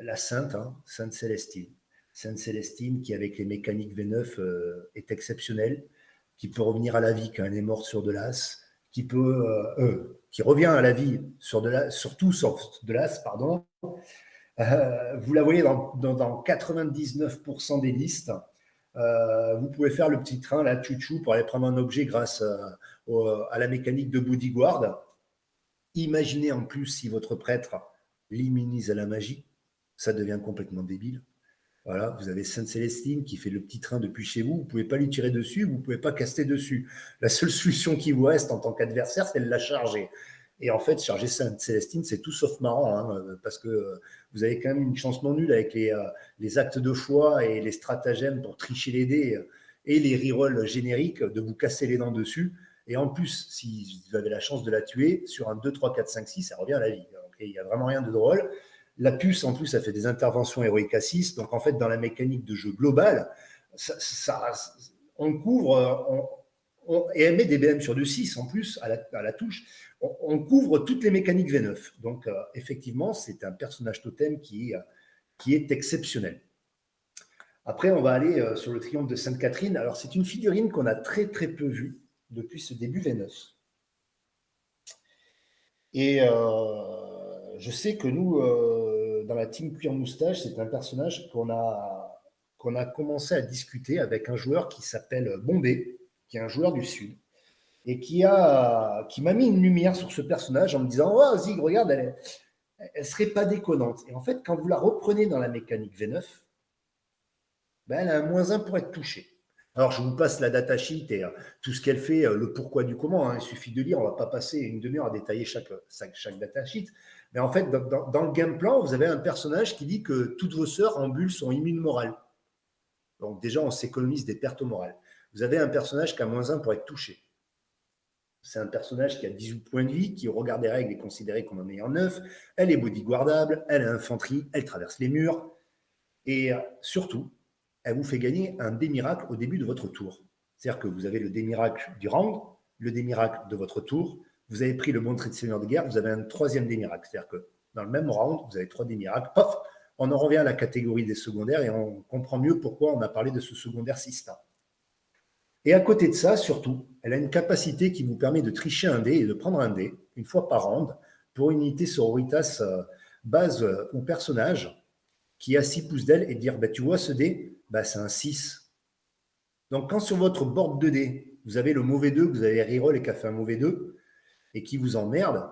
Speaker 2: la Sainte, hein, Sainte Célestine. Sainte Célestine, qui avec les mécaniques V9 est exceptionnelle, qui peut revenir à la vie quand elle est morte sur de l'as, qui peut, qui revient à la vie sur de l'as, surtout sur de l'as, pardon, euh, vous la voyez dans, 99% des listes. Euh, vous pouvez faire le petit train, la chouchou, pour aller prendre un objet grâce euh, à la mécanique de bodyguard. Imaginez en plus si votre prêtre l'immunise à la magie, ça devient complètement débile. Voilà, vous avez Sainte Célestine qui fait le petit train depuis chez vous, vous ne pouvez pas lui tirer dessus, vous ne pouvez pas caster dessus. La seule solution qui vous reste en tant qu'adversaire, c'est de la charger. Et en fait, charger Sainte Célestine, c'est tout sauf marrant, hein, parce que vous avez quand même une chance non nulle avec les, euh, actes de foi et les stratagèmes pour tricher les dés euh, et les rerolls génériques de vous casser les dents dessus. Et en plus, si vous avez la chance de la tuer, sur un 2, 3, 4, 5, 6, ça revient à la vie. il n'y a vraiment rien de drôle. La puce, en plus, ça fait des interventions héroïques à 6. Donc, en fait, dans la mécanique de jeu globale, on couvre, et elle met des BM sur du 6 en plus à la, touche. On, couvre toutes les mécaniques V9. Donc, euh, effectivement, c'est un personnage totem qui, euh, qui est exceptionnel. Après, on va aller euh, sur le triomphe de Sainte-Catherine. Alors, c'est une figurine qu'on a très, très peu vue depuis ce début V9. Et je sais que nous, dans la team Cuir Moustache, c'est un personnage qu'on a, qu'on a commencé à discuter avec un joueur qui s'appelle Bombay qui est un joueur du Sud, et qui a qui m'a mis une lumière sur ce personnage en me disant Oh, Zig, regarde, elle, elle serait pas déconnante. Et en fait, quand vous la reprenez dans la mécanique V9, ben, elle a un moins 1 pour être touchée. Alors, je vous passe la datasheet et euh, tout ce qu'elle fait, euh, le pourquoi du comment. Hein. il suffit de lire, on ne va pas passer une demi-heure à détailler chaque, chaque, chaque datasheet. Mais en fait, dans, le game plan, vous avez un personnage qui dit que toutes vos sœurs en bulle sont immunes morales. Donc, déjà, on s'économise des pertes morales. Vous avez un personnage qui a moins 1 pour être touché. C'est un personnage qui a 18 points de vie, qui, au regard des règles, est considéré comme un meilleur neuf. Elle est bodyguardable, elle a infanterie, elle traverse les murs. Et euh, surtout, elle vous fait gagner un démiracle au début de votre tour. C'est-à-dire que vous avez le démiracle du round, le démiracle de votre tour. Vous avez pris le bon trait de seigneur de guerre, vous avez un troisième démiracle. C'est-à-dire que dans le même round, vous avez trois démiracles. Pof On en revient à la catégorie des secondaires et on comprend mieux pourquoi on a parlé de ce secondaire système. Et à côté de ça, surtout, elle a une capacité qui vous permet de tricher un dé et de prendre un dé une fois par ronde pour une unité sororitas euh, base euh, ou personnage qui a 6 pouces d'aile et dire bah, Tu vois ce dé? Bah, C'est un 6. Donc, quand sur votre board de dés, vous avez le mauvais 2, vous avez reroll et qui a fait un mauvais 2 et qui vous emmerde,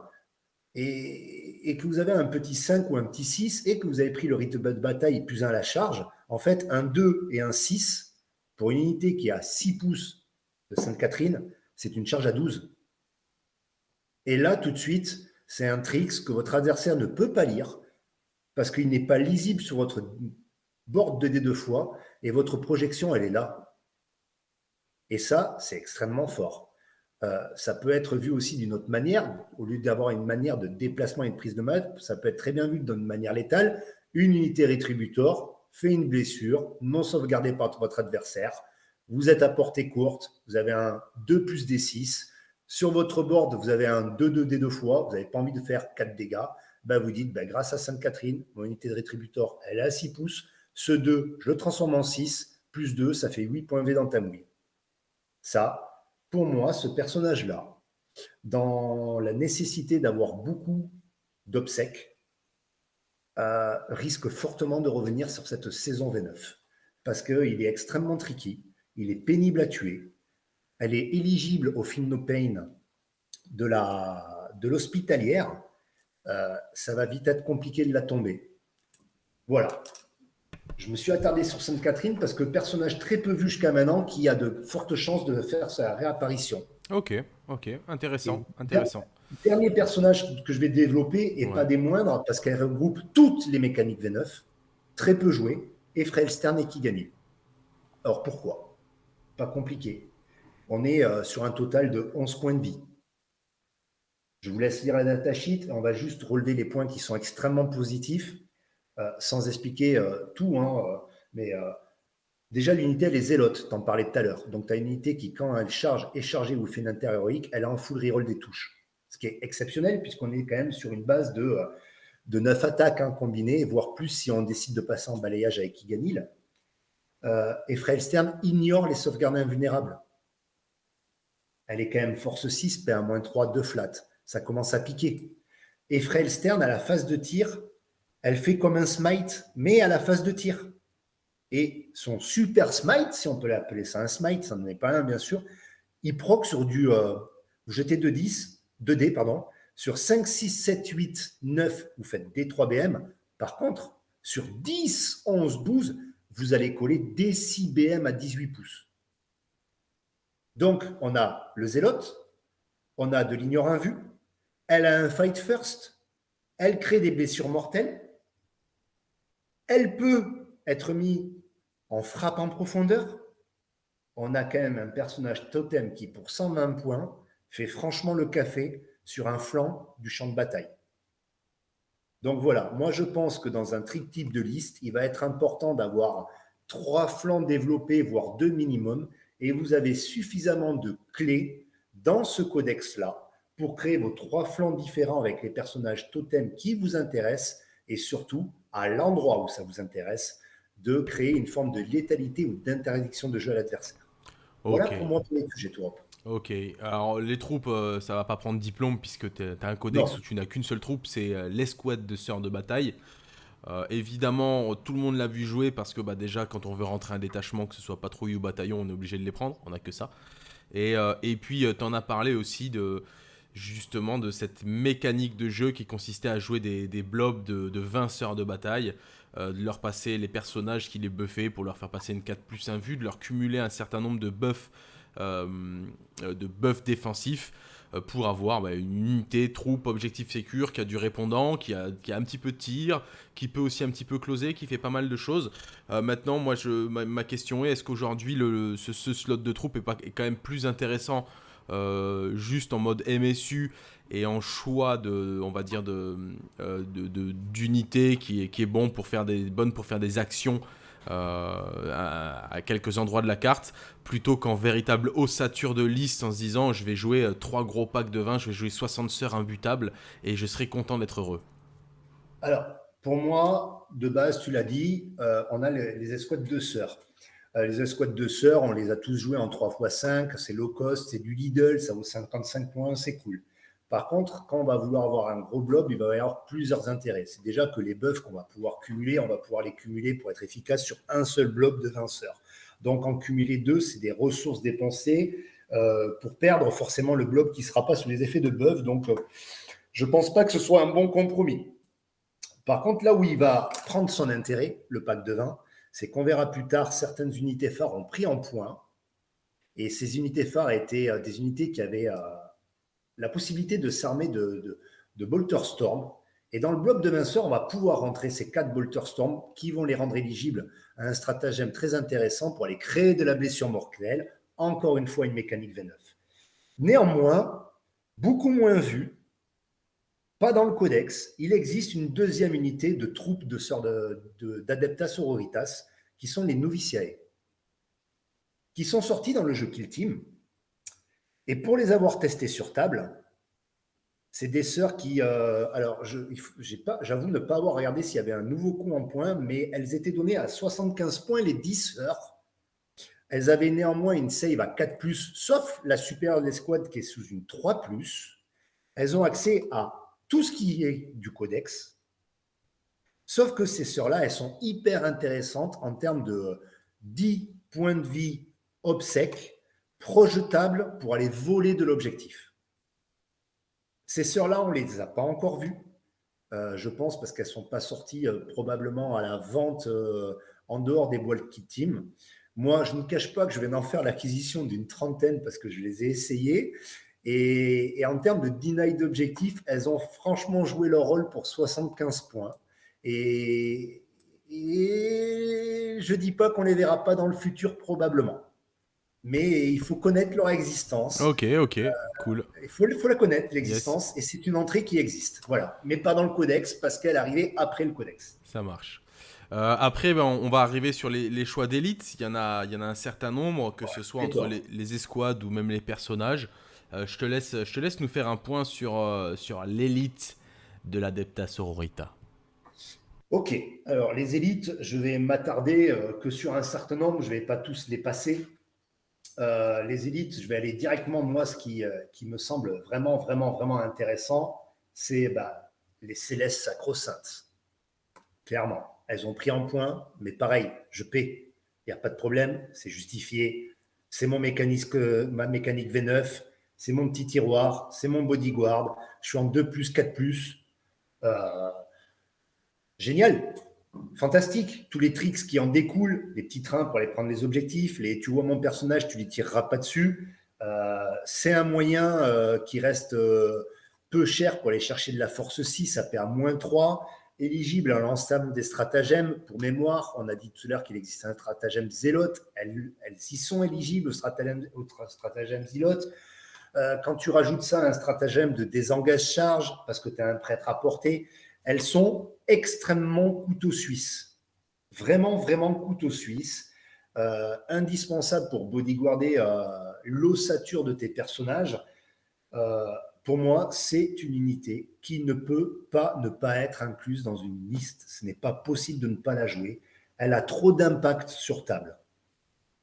Speaker 2: et, que vous avez un petit 5 ou un petit 6 et que vous avez pris le rythme de bataille plus 1 à la charge, en fait, un 2 et un 6, pour une unité qui a 6 pouces de Sainte-Catherine, c'est une charge à 12. Et là, tout de suite, c'est un tricks que votre adversaire ne peut pas lire parce qu'il n'est pas lisible sur votre board de d deux fois et votre projection, elle est là. Et ça, c'est extrêmement fort. Euh, ça peut être vu aussi d'une autre manière. Au lieu d'avoir une manière de déplacement et de prise de map, ça peut être très bien vu d'une manière létale. Une unité rétributor fait une blessure non sauvegardée par votre adversaire. Vous êtes à portée courte, vous avez un 2 plus D6. Sur votre board, vous avez un 2-2 D2 fois, vous n'avez pas envie de faire 4 dégâts. Ben vous dites, ben grâce à Sainte-Catherine, mon unité de rétributor, elle à 6 pouces. Ce 2, je le transforme en 6, plus 2, ça fait 8 points V dans ta mouille. Ça, pour moi, ce personnage-là, dans la nécessité d'avoir beaucoup d'obsèques, euh, risque fortement de revenir sur cette saison V9. Parce qu'il est extrêmement tricky, il est pénible à tuer, elle est éligible au film No Pain de l'hospitalière, euh, ça va vite être compliqué de la tomber. Voilà. Je me suis attardé sur Sainte-Catherine parce que personnage très peu vu jusqu'à maintenant qui a de fortes chances de faire sa réapparition.
Speaker 1: Ok, ok, intéressant, intéressant.
Speaker 2: Dernier personnage que je vais développer, et pas des moindres, parce qu'elle regroupe toutes les mécaniques V9, très peu jouées, Ephrael Stern et Kigani. Alors pourquoi? Pas compliqué. On est euh, sur un total de 11 points de vie. Je vous laisse lire la datasheet. On va juste relever les points qui sont extrêmement positifs, sans expliquer euh, tout. Hein, mais déjà, l'unité, elle est zélote. Tu en parlais tout à l'heure. Donc, tu as une unité qui, quand elle charge, est chargée ou fait une inter-héroïque, elle a un full reroll des touches. Ce qui est exceptionnel, puisqu'on est quand même sur une base de, de 9 attaques hein, combinées, voire plus si on décide de passer en balayage avec Iganil. Euh, et Stern ignore les sauvegardes invulnérables. Elle est quand même force 6, PA-3, 2 flat ça commence à piquer. Et Frel Stern, à la phase de tir, elle fait comme un smite, mais à la phase de tir. Et son super smite, si on peut l'appeler ça un smite, ça n'en est pas un bien sûr, il proc sur du euh, jeté de 10, 2D, pardon, sur 5, 6, 7, 8, 9, vous faites D3 BM. Par contre, sur 10, 11, 12, vous allez coller D6 BM à 18 pouces. Donc, on a le zélote, on a de l'ignore invue, elle a un fight first. Elle crée des blessures mortelles. Elle peut être mise en frappe en profondeur. On a quand même un personnage totem qui, pour 120 points, fait franchement le café sur un flanc du champ de bataille. Donc voilà, moi je pense que dans un trick de liste, il va être important d'avoir trois flancs développés, voire deux minimum, et vous avez suffisamment de clés dans ce codex-là pour créer vos trois flancs différents avec les personnages totems qui vous intéressent et surtout, à l'endroit où ça vous intéresse, de créer une forme de létalité ou d'interdiction de jeu à l'adversaire. Voilà pour moi pour les sujets.
Speaker 1: Ok, alors les troupes, euh, ça va pas prendre diplôme puisque tu as un codex où tu n'as qu'une seule troupe, c'est euh, l'escouade de sœurs de bataille. Euh, évidemment, tout le monde l'a vu jouer parce que bah, déjà, quand on veut rentrer un détachement, que ce soit patrouille ou bataillon, on est obligé de les prendre, on n'a que ça. Et, et puis, tu en as parlé aussi de, justement de cette mécanique de jeu qui consistait à jouer des, blobs de, de 20 sœurs de bataille, euh, de leur passer les personnages qui les buffaient pour leur faire passer une 4 plus 1 vue, de leur cumuler un certain nombre de buffs, euh, euh, de buffs défensifs pour avoir bah, une unité, troupe, objectif sécure, qui a du répondant, qui a, un petit peu de tir, qui peut aussi un petit peu closer, qui fait pas mal de choses. maintenant, moi, je, ma, question est, est-ce qu'aujourd'hui, ce, ce, slot de troupe est, pas, est quand même plus intéressant euh, juste en mode MSU et en choix de, on va euh, d'unité qui est, qui est bon pour faire des, bonne pour faire des actions euh, à, quelques endroits de la carte, plutôt qu'en véritable ossature de liste en se disant je vais jouer trois gros packs de 20, je vais jouer 60 sœurs imbutables et je serai content d'être heureux.
Speaker 2: Alors, pour moi, de base, tu l'as dit, on a les, les escouades de sœurs. Euh, les escouades de sœurs, on les a tous joués en 3x5, c'est low cost, c'est du Lidl, ça vaut 55 points, c'est cool. Par contre, quand on va vouloir avoir un gros blob, il va y avoir plusieurs intérêts. C'est déjà que les buffs qu'on va pouvoir cumuler, on va pouvoir les cumuler pour être efficace sur un seul blob de 20 sœurs. Donc en cumuler deux, c'est des ressources dépensées euh, pour perdre forcément le blob qui ne sera pas sous les effets de buff. Donc euh, je ne pense pas que ce soit un bon compromis. Par contre, là où il va prendre son intérêt, le pack de 20, c'est qu'on verra plus tard certaines unités phares ont pris en point. Et ces unités phares étaient euh, des unités qui avaient euh, la possibilité de s'armer de, Bolter Storm. Et dans le bloc de Vincent, on va pouvoir rentrer ces quatre Bolter Storm qui vont les rendre éligibles à un stratagème très intéressant pour aller créer de la blessure mortelle. Encore une fois, une mécanique V9. Néanmoins, beaucoup moins vu, pas dans le codex, il existe une deuxième unité de troupes de sœurs d'Adeptas Sororitas, qui sont les Noviciae, qui sont sortis dans le jeu Kill Team. Et pour les avoir testés sur table, c'est des sœurs qui. Euh, alors, j'avoue ne pas avoir regardé s'il y avait un nouveau coup en points, mais elles étaient données à 75 points, les 10 sœurs. Elles avaient néanmoins une save à 4, sauf la supérieure des squads qui est sous une 3. Elles ont accès à tout ce qui est du codex. Sauf que ces sœurs-là, elles sont hyper intéressantes en termes de 10 points de vie obsèques projetables pour aller voler de l'objectif. Ces sœurs-là, on ne les a pas encore vues, euh, je pense, parce qu'elles ne sont pas sorties euh, probablement à la vente euh, en dehors des boîtes Kit Team. Moi, je ne cache pas que je vais en faire l'acquisition d'une trentaine parce que je les ai essayées. Et, en termes de deny d'objectifs, elles ont franchement joué leur rôle pour 75 points. Et, je ne dis pas qu'on ne les verra pas dans le futur probablement. Mais il faut connaître leur existence.
Speaker 1: Ok, ok, cool.
Speaker 2: Il faut, faut, la connaître, l'existence. Et c'est une entrée qui existe. Voilà. Mais pas dans le codex parce qu'elle est arrivée après le codex.
Speaker 1: Ça marche. Euh, après, ben, on va arriver sur les, choix d'élite. Il, y en a, il y en a un certain nombre, que ce soit entre les, les, escouades ou même les personnages. Euh, je, te laisse, je te laisse nous faire un point sur, euh, sur l'élite de l'Adepta Sororita.
Speaker 2: Ok, alors les élites, je vais m'attarder euh, que sur un certain nombre, je ne vais pas tous les passer. les élites, je vais aller directement, moi, ce qui, qui me semble vraiment, vraiment, vraiment intéressant, c'est bah, les célestes sacro-saintes. Clairement, elles ont pris en point, mais pareil, je paie. Il n'y a pas de problème, c'est justifié. C'est mon mécanisme, ma mécanique V9 c'est mon petit tiroir, c'est mon bodyguard, je suis en 2 plus, 4 plus. Euh, génial, fantastique. Tous les tricks qui en découlent, les petits trains pour aller prendre les objectifs, les, tu vois mon personnage, tu ne lui tireras pas dessus. Euh, c'est un moyen euh, qui reste peu cher pour aller chercher de la force 6, ça perd moins 3. Éligible à l'ensemble des stratagèmes. Pour mémoire, on a dit tout à l'heure qu'il existe un stratagème zélote. Elles, y sont éligibles au stratagème, au. Euh, quand tu rajoutes ça à un stratagème de désengage charge, parce que tu as un prêtre à porter, elles sont extrêmement couteau suisse. Vraiment, vraiment couteau suisse. Euh, indispensable pour bodyguarder euh, l'ossature de tes personnages. pour moi, c'est une unité qui ne peut pas ne pas être incluse dans une liste. Ce n'est pas possible de ne pas la jouer. Elle a trop d'impact sur table.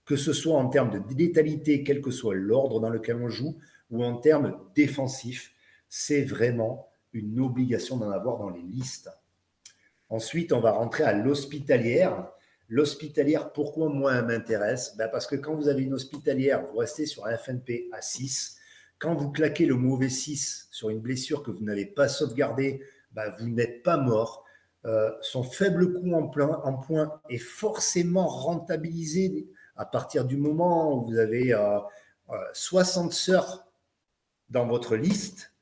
Speaker 2: Que ce soit en termes de létalité, quel que soit l'ordre dans lequel on joue, ou en termes défensifs, c'est vraiment une obligation d'en avoir dans les listes. Ensuite, on va rentrer à l'hospitalière. L'hospitalière, pourquoi moi elle m'intéresse? Ben Parce que quand vous avez une hospitalière, vous restez sur un FNP à 6. Quand vous claquez le mauvais 6 sur une blessure que vous n'avez pas sauvegardée, ben vous n'êtes pas mort. Euh, son faible coût en, plein, en point est forcément rentabilisé à partir du moment où vous avez 60 euh, euh, dans votre liste.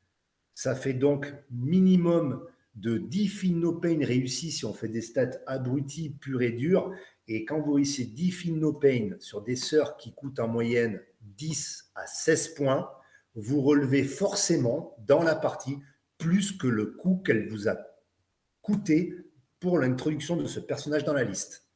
Speaker 2: Ça fait donc minimum de 10 fil no pain réussis si on fait des stats abrutis purs et durs. Et quand vous réussissez 10 fil no pain sur des sœurs qui coûtent en moyenne 10 à 16 points, vous relevez forcément dans la partie plus que le coût qu'elle vous a coûté pour l'introduction de ce personnage dans la liste.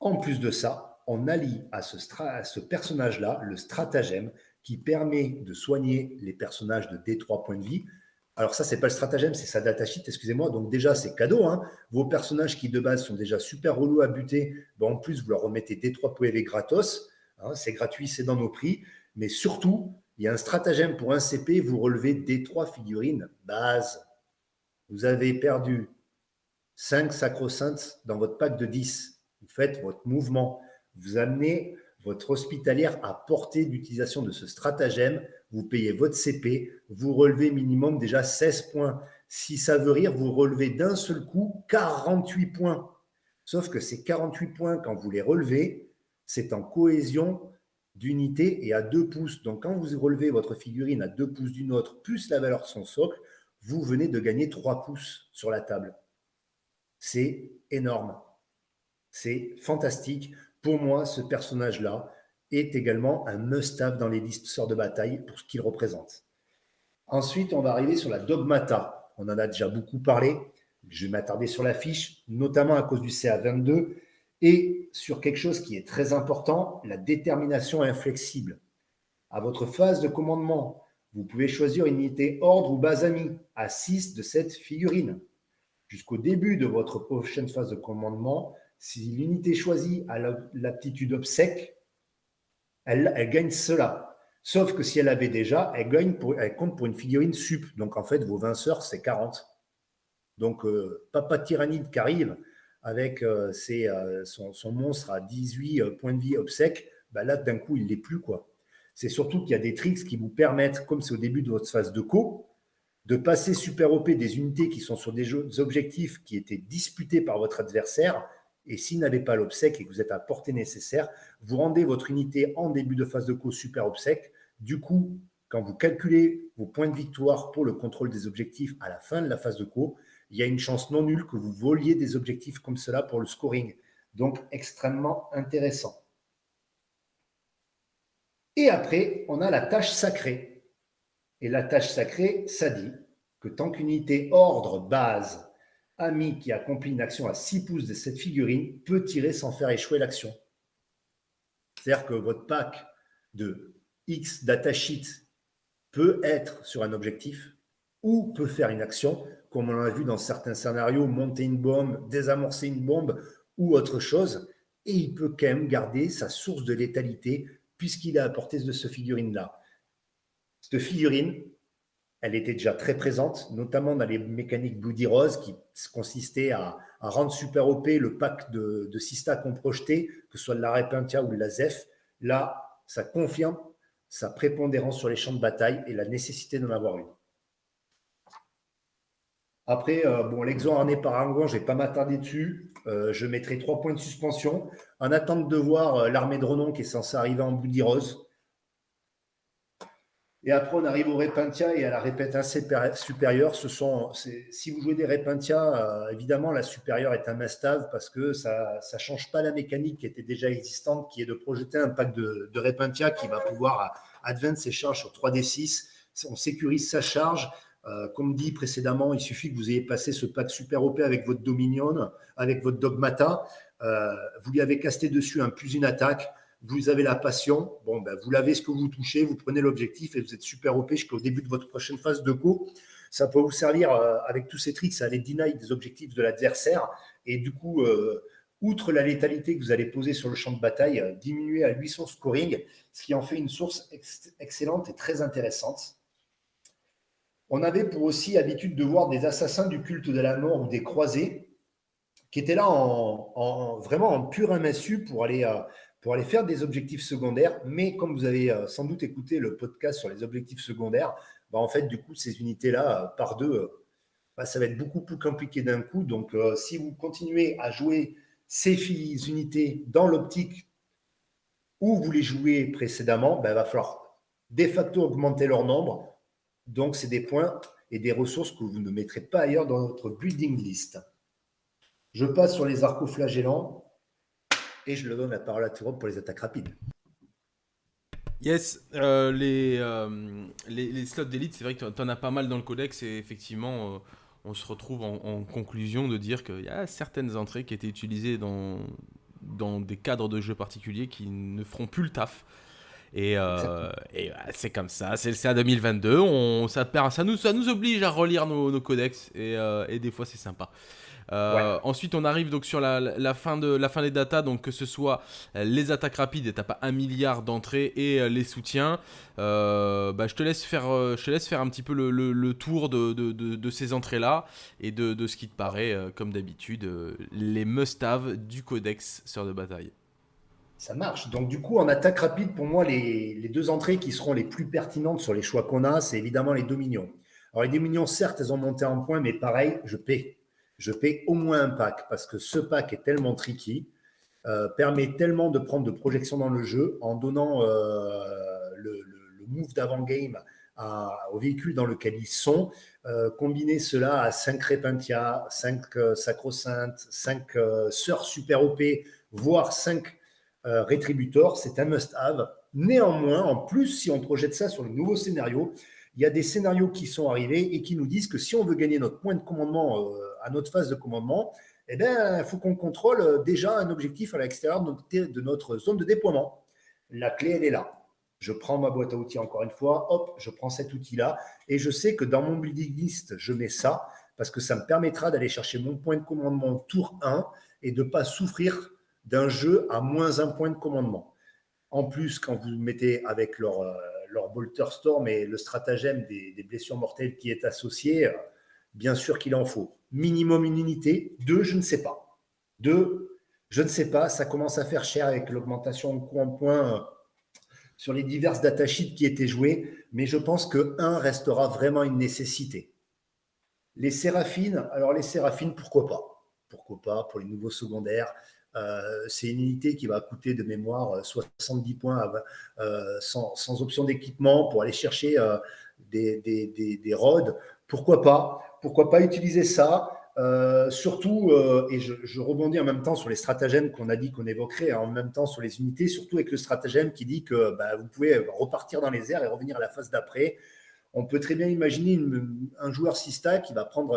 Speaker 2: En plus de ça, on allie à ce personnage-là le stratagème qui permet de soigner les personnages de D3 points de vie. Alors ça, c'est pas le stratagème, c'est sa datasheet, excusez-moi. Donc déjà, c'est cadeau. Hein. Vos personnages qui de base sont déjà super relous à buter, ben, en plus, vous leur remettez D3 PV gratos. Hein. c'est gratuit, c'est dans nos prix. Mais surtout, il y a un stratagème pour un CP, vous relevez D3 figurines base. Vous avez perdu 5 sacro-saintes dans votre pack de 10. Vous faites votre mouvement. Vous amenez votre hospitalière à portée d'utilisation de ce stratagème, vous payez votre CP, vous relevez minimum déjà 16 points. Si ça veut rire, vous relevez d'un seul coup 48 points. Sauf que ces 48 points, quand vous les relevez, c'est en cohésion d'unité et à 2 pouces. Donc, quand vous relevez votre figurine à 2 pouces d'une autre, plus la valeur de son socle, vous venez de gagner 3 pouces sur la table. C'est énorme. C'est fantastique. Pour moi, ce personnage-là est également un must-have dans les listes sorts de bataille pour ce qu'il représente. Ensuite, on va arriver sur la Dogmata. On en a déjà beaucoup parlé. Je vais m'attarder sur la fiche, notamment à cause du CA22 et sur quelque chose qui est très important, la détermination inflexible. À votre phase de commandement, vous pouvez choisir une unité ordre ou base amie à 6 de cette figurine. Jusqu'au début de votre prochaine phase de commandement, si l'unité choisie a l'aptitude obsèque, elle, gagne cela. Sauf que si elle avait déjà, elle, gagne pour, elle compte pour une figurine sup. Donc en fait, vos vinceurs, c'est 40. Donc, euh, Papa Tyrannide qui arrive, avec euh, euh, son, monstre à 18 euh, points de vie obsèques, bah là, d'un coup, il ne l'est plus. quoi. C'est surtout qu'il y a des tricks qui vous permettent, comme c'est au début de votre phase de co, de passer super OP des unités qui sont sur des, objectifs qui étaient disputés par votre adversaire. Et s'il n'avait pas l'obsèque et que vous êtes à portée nécessaire, vous rendez votre unité en début de phase de co super obsèque. Du coup, quand vous calculez vos points de victoire pour le contrôle des objectifs à la fin de la phase de co, il y a une chance non nulle que vous voliez des objectifs comme cela pour le scoring. Donc, extrêmement intéressant. Et après, on a la tâche sacrée. Et la tâche sacrée, ça dit que tant qu'une unité ordre, base, ami qui accomplit une action à 6 pouces de cette figurine peut tirer sans faire échouer l'action. C'est-à-dire que votre pack de X datasheet peut être sur un objectif ou peut faire une action comme on l'a vu dans certains scénarios, monter une bombe, désamorcer une bombe ou autre chose, et il peut quand même garder sa source de létalité puisqu'il a apporté de ce figurine-là. Cette figurine, elle était déjà très présente, notamment dans les mécaniques Bloody Rose qui consistaient à, rendre super OP le pack de, de Sista qu'on projetait, que ce soit de la Repentia ou de la Zef. Là, ça confirme sa prépondérance sur les champs de bataille et la nécessité d'en avoir une. Après, euh, bon, l'exemple harné par Angouan, je ne vais pas m'attarder dessus. Euh, je mettrai trois points de suspension. En attente de voir euh, l'armée de Renon qui est censée arriver en Bloody Rose. Et après, on arrive au Repentia et à la Repentia supérieure. Si vous jouez des Repentia, évidemment, la supérieure est un must-have parce que ça ne change pas la mécanique qui était déjà existante, qui est de projeter un pack de, de Repentia qui va pouvoir advance ses charges sur 3D6. On sécurise sa charge. Euh, comme dit précédemment, il suffit que vous ayez passé ce pack super OP avec votre Dominion, avec votre Dogmata. Euh, vous lui avez casté dessus un plus une attaque. Vous avez la passion. Bon, ben, vous l'avez ce que vous touchez. Vous prenez l'objectif et vous êtes super OP jusqu'au début de votre prochaine phase de go. Ça peut vous servir euh, avec tous ces tricks à aller deny des objectifs de l'adversaire. Et du coup, outre la létalité que vous allez poser sur le champ de bataille, diminuer à lui son scoring, ce qui en fait une source excellente et très intéressante. On avait pour aussi habitude de voir des assassins du culte de la mort ou des croisés qui étaient là en, vraiment en pur MSU pour aller, euh, pour aller faire des objectifs secondaires. Mais comme vous avez euh, sans doute écouté le podcast sur les objectifs secondaires, bah, en fait, du coup, ces unités-là, euh, par deux, bah, ça va être beaucoup plus compliqué d'un coup. Donc, si vous continuez à jouer ces unités dans l'optique où vous les jouez précédemment, bah, il va falloir de facto augmenter leur nombre donc, c'est des points et des ressources que vous ne mettrez pas ailleurs dans votre building list. Je passe sur les arcoflagellants et je le donne la parole à Thérope pour les attaques rapides.
Speaker 1: Yes, euh, euh, les, les, slots d'élite, c'est vrai que tu en as pas mal dans le codex et effectivement, euh, on se retrouve en, conclusion de dire qu'il y a certaines entrées qui étaient utilisées dans, dans des cadres de jeu particuliers qui ne feront plus le taf. Et, c'est comme ça, c'est à 2022, on, ça, ça, nous, ça nous oblige à relire nos, nos codex et, et, des fois c'est sympa. Euh, ensuite, on arrive donc sur la, la, fin de, la fin des datas, donc que ce soit les attaques rapides, et t'as pas un milliard d'entrées, et les soutiens. bah, je, te laisse faire, je te laisse faire un petit peu le, le, tour de, de, de, ces entrées-là et de, ce qui te paraît, comme d'habitude, les must-have du codex sur de bataille.
Speaker 2: Ça marche. Donc, du coup, en attaque rapide, pour moi, les, deux entrées qui seront les plus pertinentes sur les choix qu'on a, c'est évidemment les dominions. Alors, les dominions, certes, elles ont monté en point, mais pareil, je paie. Je paie au moins un pack parce que ce pack est tellement tricky, euh, permet tellement de prendre de projections dans le jeu en donnant euh, le, move d'avant-game au véhicule dans lequel ils sont. Euh, combiner cela à 5 Repentia, 5 Sacrosaintes, 5 Sœurs Super OP, voire 5 euh, Rétributor, c'est un must-have. Néanmoins, en plus, si on projette ça sur le nouveau scénario, il y a des scénarios qui sont arrivés et qui nous disent que si on veut gagner notre point de commandement à notre phase de commandement, eh bien, il faut qu'on contrôle euh, déjà un objectif à l'extérieur de notre zone de déploiement. La clé, elle est là. Je prends ma boîte à outils encore une fois, hop, je prends cet outil-là et je sais que dans mon building list, je mets ça parce que ça me permettra d'aller chercher mon point de commandement tour 1 et de ne pas souffrir d'un jeu à moins un point de commandement. En plus, quand vous mettez avec leur, euh, leur Bolter Storm et le stratagème des, blessures mortelles qui est associé, euh, bien sûr qu'il en faut. Minimum une unité. Deux, je ne sais pas. Deux, je ne sais pas. Ça commence à faire cher avec l'augmentation de coût en point euh, sur les diverses datasheets qui étaient joués, mais je pense que un restera vraiment une nécessité. Les séraphines, alors les séraphines, pourquoi pas? Pourquoi pas pour les nouveaux secondaires? Euh, c'est une unité qui va coûter de mémoire 70 euh, points sans, option d'équipement pour aller chercher des, des, rods. Pourquoi pas? Pourquoi pas utiliser ça surtout, et je, rebondis en même temps sur les stratagèmes qu'on a dit qu'on évoquerait, hein, en même temps sur les unités, surtout avec le stratagème qui dit que bah, vous pouvez repartir dans les airs et revenir à la phase d'après. On peut très bien imaginer un joueur Sista qui va prendre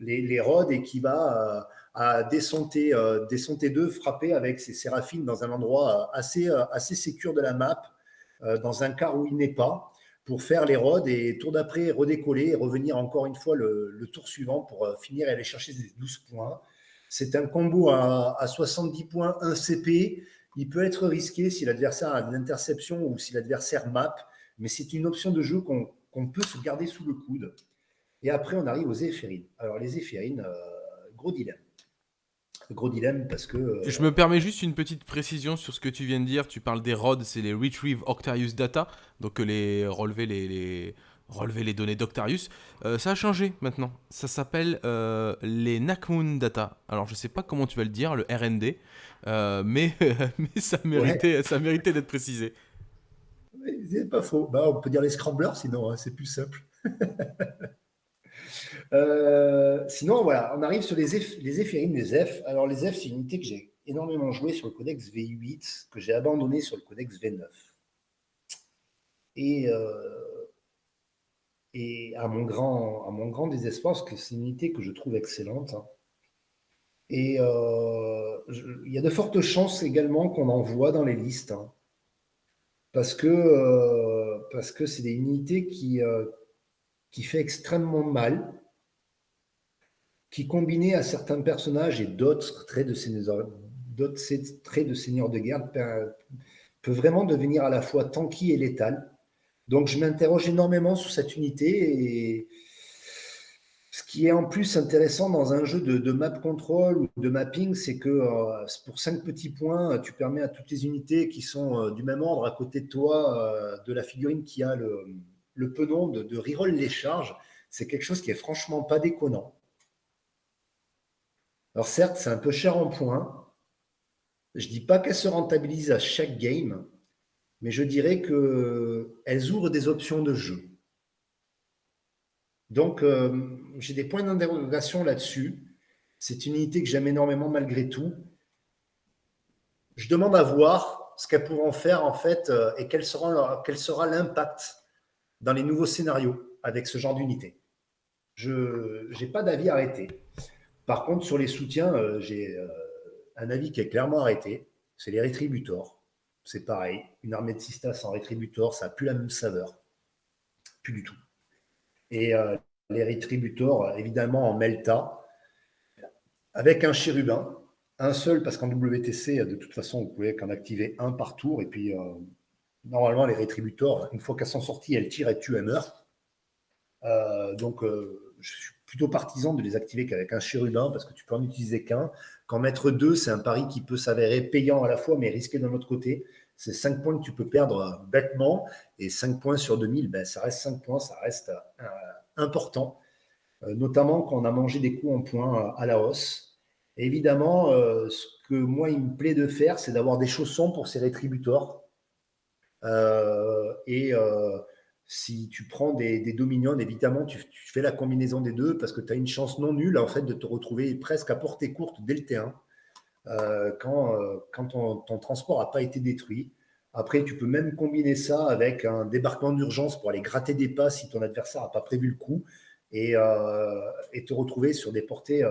Speaker 2: les, les, rods et qui va à descenter, euh, descenter 2, frapper avec ses séraphines dans un endroit euh, assez, euh, assez de la map, dans un quart où il n'est pas, pour faire les rods et tour d'après redécoller et revenir encore une fois le, tour suivant pour finir et aller chercher ses 12 points. C'est un combo à, 70 points, 1 CP. Il peut être risqué si l'adversaire a une interception ou si l'adversaire map, mais c'est une option de jeu qu'on peut se garder sous le coude. Et après, on arrive aux éphérines. Alors, les éphérines, gros dilemme gros dilemme parce que. Euh,
Speaker 1: Je me permets juste une petite précision sur ce que tu viens de dire. Tu parles des ROD, c'est les Retrieve Octarius Data, donc euh, les relever les, les relever les données d'Octarius. Euh, ça a changé maintenant. Ça s'appelle les Nakmoon Data. Alors je sais pas comment tu vas le dire, le RND, mais, <laughs> mais ça méritait, ça méritait d'être précisé.
Speaker 2: C'est pas faux. Bah, on peut dire les scramblers sinon, hein, c'est plus simple. <laughs> Euh, sinon, voilà, on arrive sur les, les éphérines, les F. Alors, les F, c'est une unité que j'ai énormément joué sur le codex V8, que j'ai abandonné sur le codex V9. Et, euh, à, mon grand, désespoir, parce que c'est une unité que je trouve excellente. Hein. Et euh, il y a de fortes chances également qu'on en voit dans les listes. Hein. parce que parce que c'est des unités qui, qui fait extrêmement mal qui, combiné à certains personnages et d'autres traits de seigneur, traits de de guerre, peut vraiment devenir à la fois tanky et létal. Donc, je m'interroge énormément sur cette unité et ce qui est en plus intéressant dans un jeu de, map control ou de mapping, c'est que euh, pour 5 petits points, tu permets à toutes les unités qui sont euh, du même ordre à côté de toi, euh, de la figurine qui a le, le penon, de, de reroll les charges. C'est quelque chose qui est franchement pas déconnant. Alors certes, c'est un peu cher en points. Je ne dis pas qu'elles se rentabilisent à chaque game, mais je dirais qu'elles ouvrent des options de jeu. Donc, euh, j'ai des points d'interrogation là-dessus. C'est une unité que j'aime énormément malgré tout. Je demande à voir ce qu'elles pourront faire en fait euh, et quel sera, quel sera l'impact dans les nouveaux scénarios avec ce genre d'unité. Je n'ai pas d'avis arrêté. Par contre, sur les soutiens, euh, j'ai euh, un avis qui est clairement arrêté. C'est les rétributors. C'est pareil. Une armée de Sistas sans rétributor, ça n'a plus la même saveur. Plus du tout. Et euh, les rétributors, évidemment, en Melta, avec un chérubin, un seul, parce qu'en WTC, de toute façon, vous pouvez qu'en activer un par tour. Et puis, normalement, les rétributors, une fois qu'elles sont sorties, elles tirent et tuent et meurent. donc, je suis plutôt partisan de les activer qu'avec un chérubin parce que tu peux en utiliser qu'un. Qu'en mettre deux, c'est un pari qui peut s'avérer payant à la fois mais risqué d'un autre côté. C'est 5 points que tu peux perdre euh, bêtement et 5 points sur 2000, ben, ça reste 5 points, ça reste euh, important, euh, notamment quand on a mangé des coups en points à la hausse. évidemment, ce que moi il me plaît de faire, c'est d'avoir des chaussons pour ces rétributors. et si tu prends des, des dominions, évidemment, tu, fais la combinaison des deux parce que tu as une chance non nulle en de te retrouver presque à portée courte dès le T1 euh, quand, euh, quand ton, transport n'a pas été détruit. Après, tu peux même combiner ça avec un débarquement d'urgence pour aller gratter des pas si ton adversaire n'a pas prévu le coup et, euh, et, te retrouver sur des portées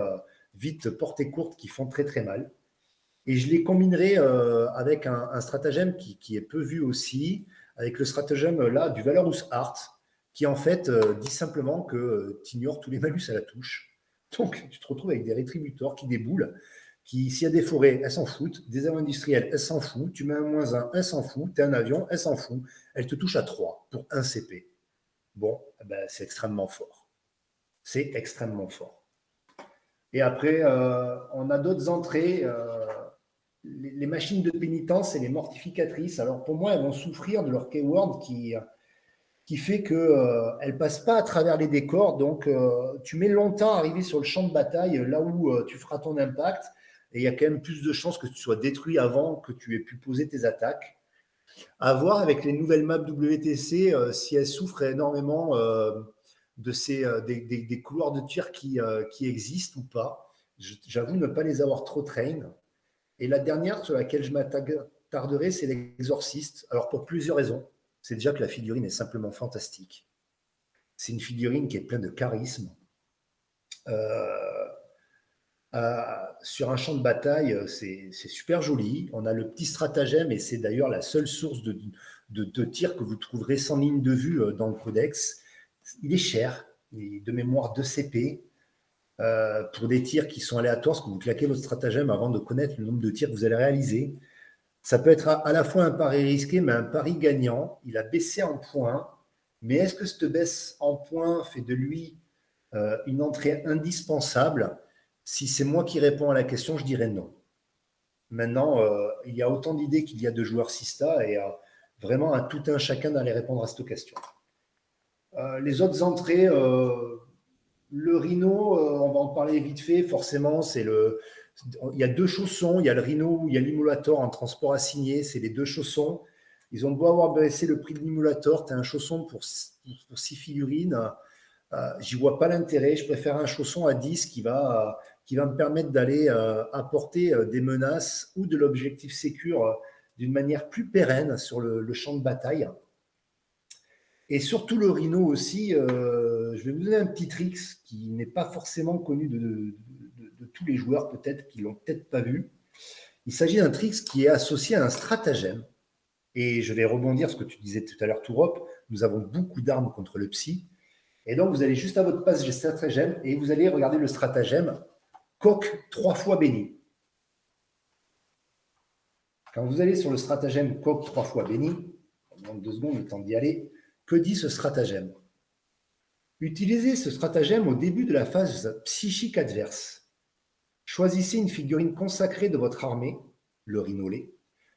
Speaker 2: vite, portées courtes qui font très très mal. Et je les combinerai avec un, stratagème qui, est peu vu aussi, avec le stratagème là du Valorous Art, qui en fait euh, dit simplement que euh, tu ignores tous les malus à la touche. Donc tu te retrouves avec des rétributeurs qui déboulent, qui s'il y a des forêts, elles s'en foutent, des armes industrielles, elles s'en foutent, tu mets un moins 1, elles s'en foutent, tu es un avion, elles s'en foutent, elles te touchent à 3 pour 1 CP. Bon, eh ben, c'est extrêmement fort. C'est extrêmement fort. Et après, euh, on a d'autres entrées les, machines de pénitence et les mortificatrices, alors pour moi, elles vont souffrir de leur keyword qui, qui fait qu'elles euh, ne passent pas à travers les décors. Donc, euh, tu mets longtemps à arriver sur le champ de bataille, là où euh, tu feras ton impact, et il y a quand même plus de chances que tu sois détruit avant que tu aies pu poser tes attaques. À voir avec les nouvelles maps WTC si elles souffrent énormément de ces, des, couloirs de tir qui, qui existent ou pas. J'avoue ne pas les avoir trop train. Et la dernière sur laquelle je m'attarderai, c'est l'exorciste. Alors pour plusieurs raisons. C'est déjà que la figurine est simplement fantastique. C'est une figurine qui est pleine de charisme. Euh, euh, sur un champ de bataille, c'est super joli. On a le petit stratagème et c'est d'ailleurs la seule source de, de, tir que vous trouverez sans ligne de vue euh, dans le codex. Il est cher, il est de mémoire 2 CP. Euh, pour des tirs qui sont aléatoires, parce que vous claquez votre stratagème avant de connaître le nombre de tirs que vous allez réaliser. Ça peut être à, la fois un pari risqué, mais un pari gagnant. Il a baissé en points, mais est-ce que cette baisse en points fait de lui euh, une entrée indispensable? Si c'est moi qui réponds à la question, je dirais non. Maintenant, euh, il y a autant d'idées qu'il y a de joueurs Sista, et vraiment un tout un chacun d'aller répondre à cette question. les autres entrées, le rhino, euh, on va en parler vite fait, forcément, c'est le. Il y a deux chaussons, il y a le rhino, il y a l'imulator en transport assigné, c'est les deux chaussons. Ils ont beau avoir baissé le prix de l'imulator, tu as un chausson pour, pour six figurines. Euh, J'y vois pas l'intérêt. Je préfère un chausson à 10 qui va, me permettre d'aller euh, apporter des menaces ou de l'objectif sécure d'une manière plus pérenne sur le, champ de bataille. Et surtout le rhino aussi, je vais vous donner un petit trick qui n'est pas forcément connu de, tous les joueurs, peut-être, qui l'ont peut-être pas vu. Il s'agit d'un trick qui est associé à un stratagème. Et je vais rebondir sur ce que tu disais tout à l'heure, Tourop. Nous avons beaucoup d'armes contre le psy. Et donc, vous allez juste à votre page stratagème et vous allez regarder le stratagème coq trois fois béni. Quand vous allez sur le stratagème coq trois fois béni, on deux secondes le temps d'y aller, que dit ce stratagème? Utilisez ce stratagème au début de la phase psychique adverse. Choisissez une figurine consacrée de votre armée, le rhinolé.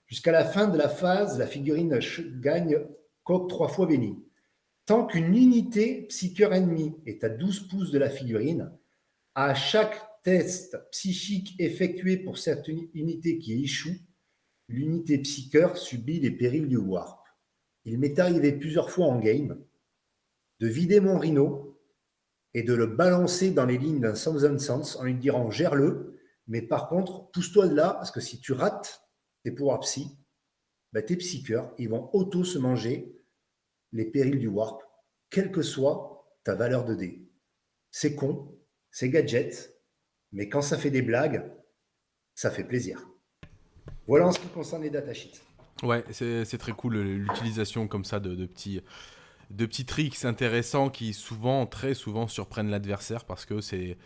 Speaker 2: Jusqu'à la fin de la phase, la figurine gagne coq trois fois béni. Tant qu'une unité psycheur ennemi est à 12 pouces de la figurine, à chaque test psychique effectué pour cette unité qui échoue, l'unité psycheur subit les périls du warp. Il m'est arrivé plusieurs fois en game de vider mon rhino et de le balancer dans les lignes d'un Thousand Sense en lui disant gère-le, mais par contre, pousse-toi de là, parce que si tu rates tes pouvoirs psy, bah, tes psycheurs, ils vont auto se manger les périls du warp, quelle que soit ta valeur de dé. C'est con, c'est gadget, mais quand ça fait des blagues, ça fait plaisir. Voilà en ce qui concerne les datasheets.
Speaker 1: Ouais, c'est très cool l'utilisation comme ça de petits de tricks intéressants qui souvent, très souvent, surprennent l'adversaire parce que c'est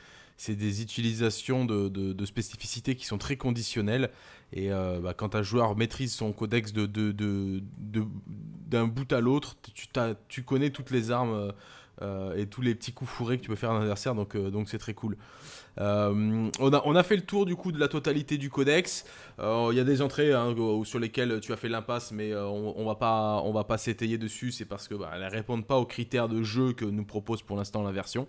Speaker 1: des utilisations de, spécificités qui sont très conditionnelles. Et euh, bah, quand un joueur maîtrise son codex de, d'un bout à l'autre, tu, connais toutes les armes et tous les petits coups fourrés que tu peux faire à l'adversaire, donc donc c'est très cool. On, a, on a fait le tour du coup de la totalité du codex. Il y a des entrées hein, sur lesquelles tu as fait l'impasse, mais on, on va pas pas s'étayer dessus, c'est parce que bah, répondent pas aux critères de jeu que nous propose pour l'instant la version.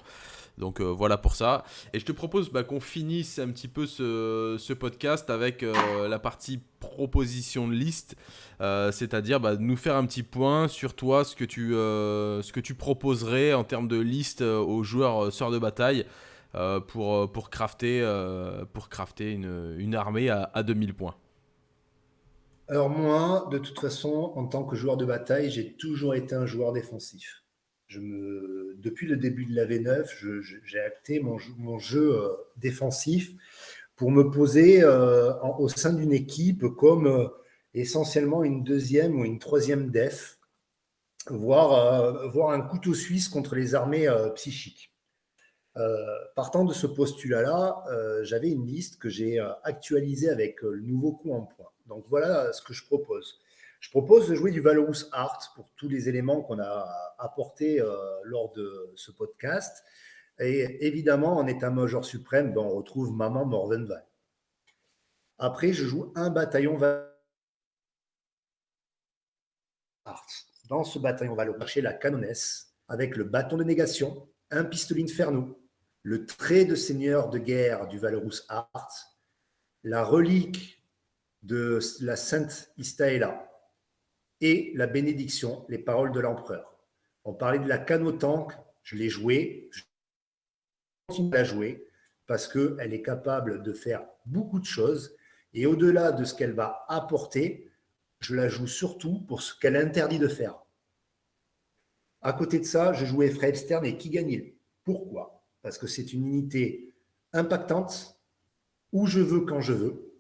Speaker 1: Donc euh, voilà pour ça. Et je te propose bah, qu'on finisse un petit peu ce, podcast avec euh, la partie proposition de liste, euh, c'est-à-dire bah, nous faire un petit point sur toi, ce que tu, ce que tu proposerais en termes de liste aux joueurs sœurs de bataille pour, pour crafter, pour crafter une, une armée à, à 2000 points.
Speaker 2: Alors moi, de toute façon, en tant que joueur de bataille, j'ai toujours été un joueur défensif me, depuis le début de la V9, j'ai acté mon, jeu euh, défensif pour me poser euh, au sein d'une équipe comme euh, essentiellement une deuxième ou une troisième def, voire, voire un couteau suisse contre les armées psychiques. Partant de ce postulat-là, j'avais une liste que j'ai actualisée avec le nouveau coup en point. Donc voilà ce que je propose. Je propose de jouer du Valorous Art pour tous les éléments qu'on a apportés euh, lors de ce podcast. Et évidemment, en état-major suprême, ben, on retrouve Maman Morvenval. Après, je joue un bataillon Art. Dans ce bataillon, on va chercher la canonesse avec le bâton de négation, un pistolet inferno, le trait de seigneur de guerre du Valorous Art, la relique de la Sainte Istaela, et la bénédiction, les paroles de l'empereur. On parlait de la canotank, je l'ai joué, je continue à jouer parce qu'elle est capable de faire beaucoup de choses et au-delà de ce qu'elle va apporter, je la joue surtout pour ce qu'elle interdit de faire. À côté de ça, je jouais Fred Stern et Kiganil. Pourquoi? Parce que c'est une unité impactante, où je veux quand je veux,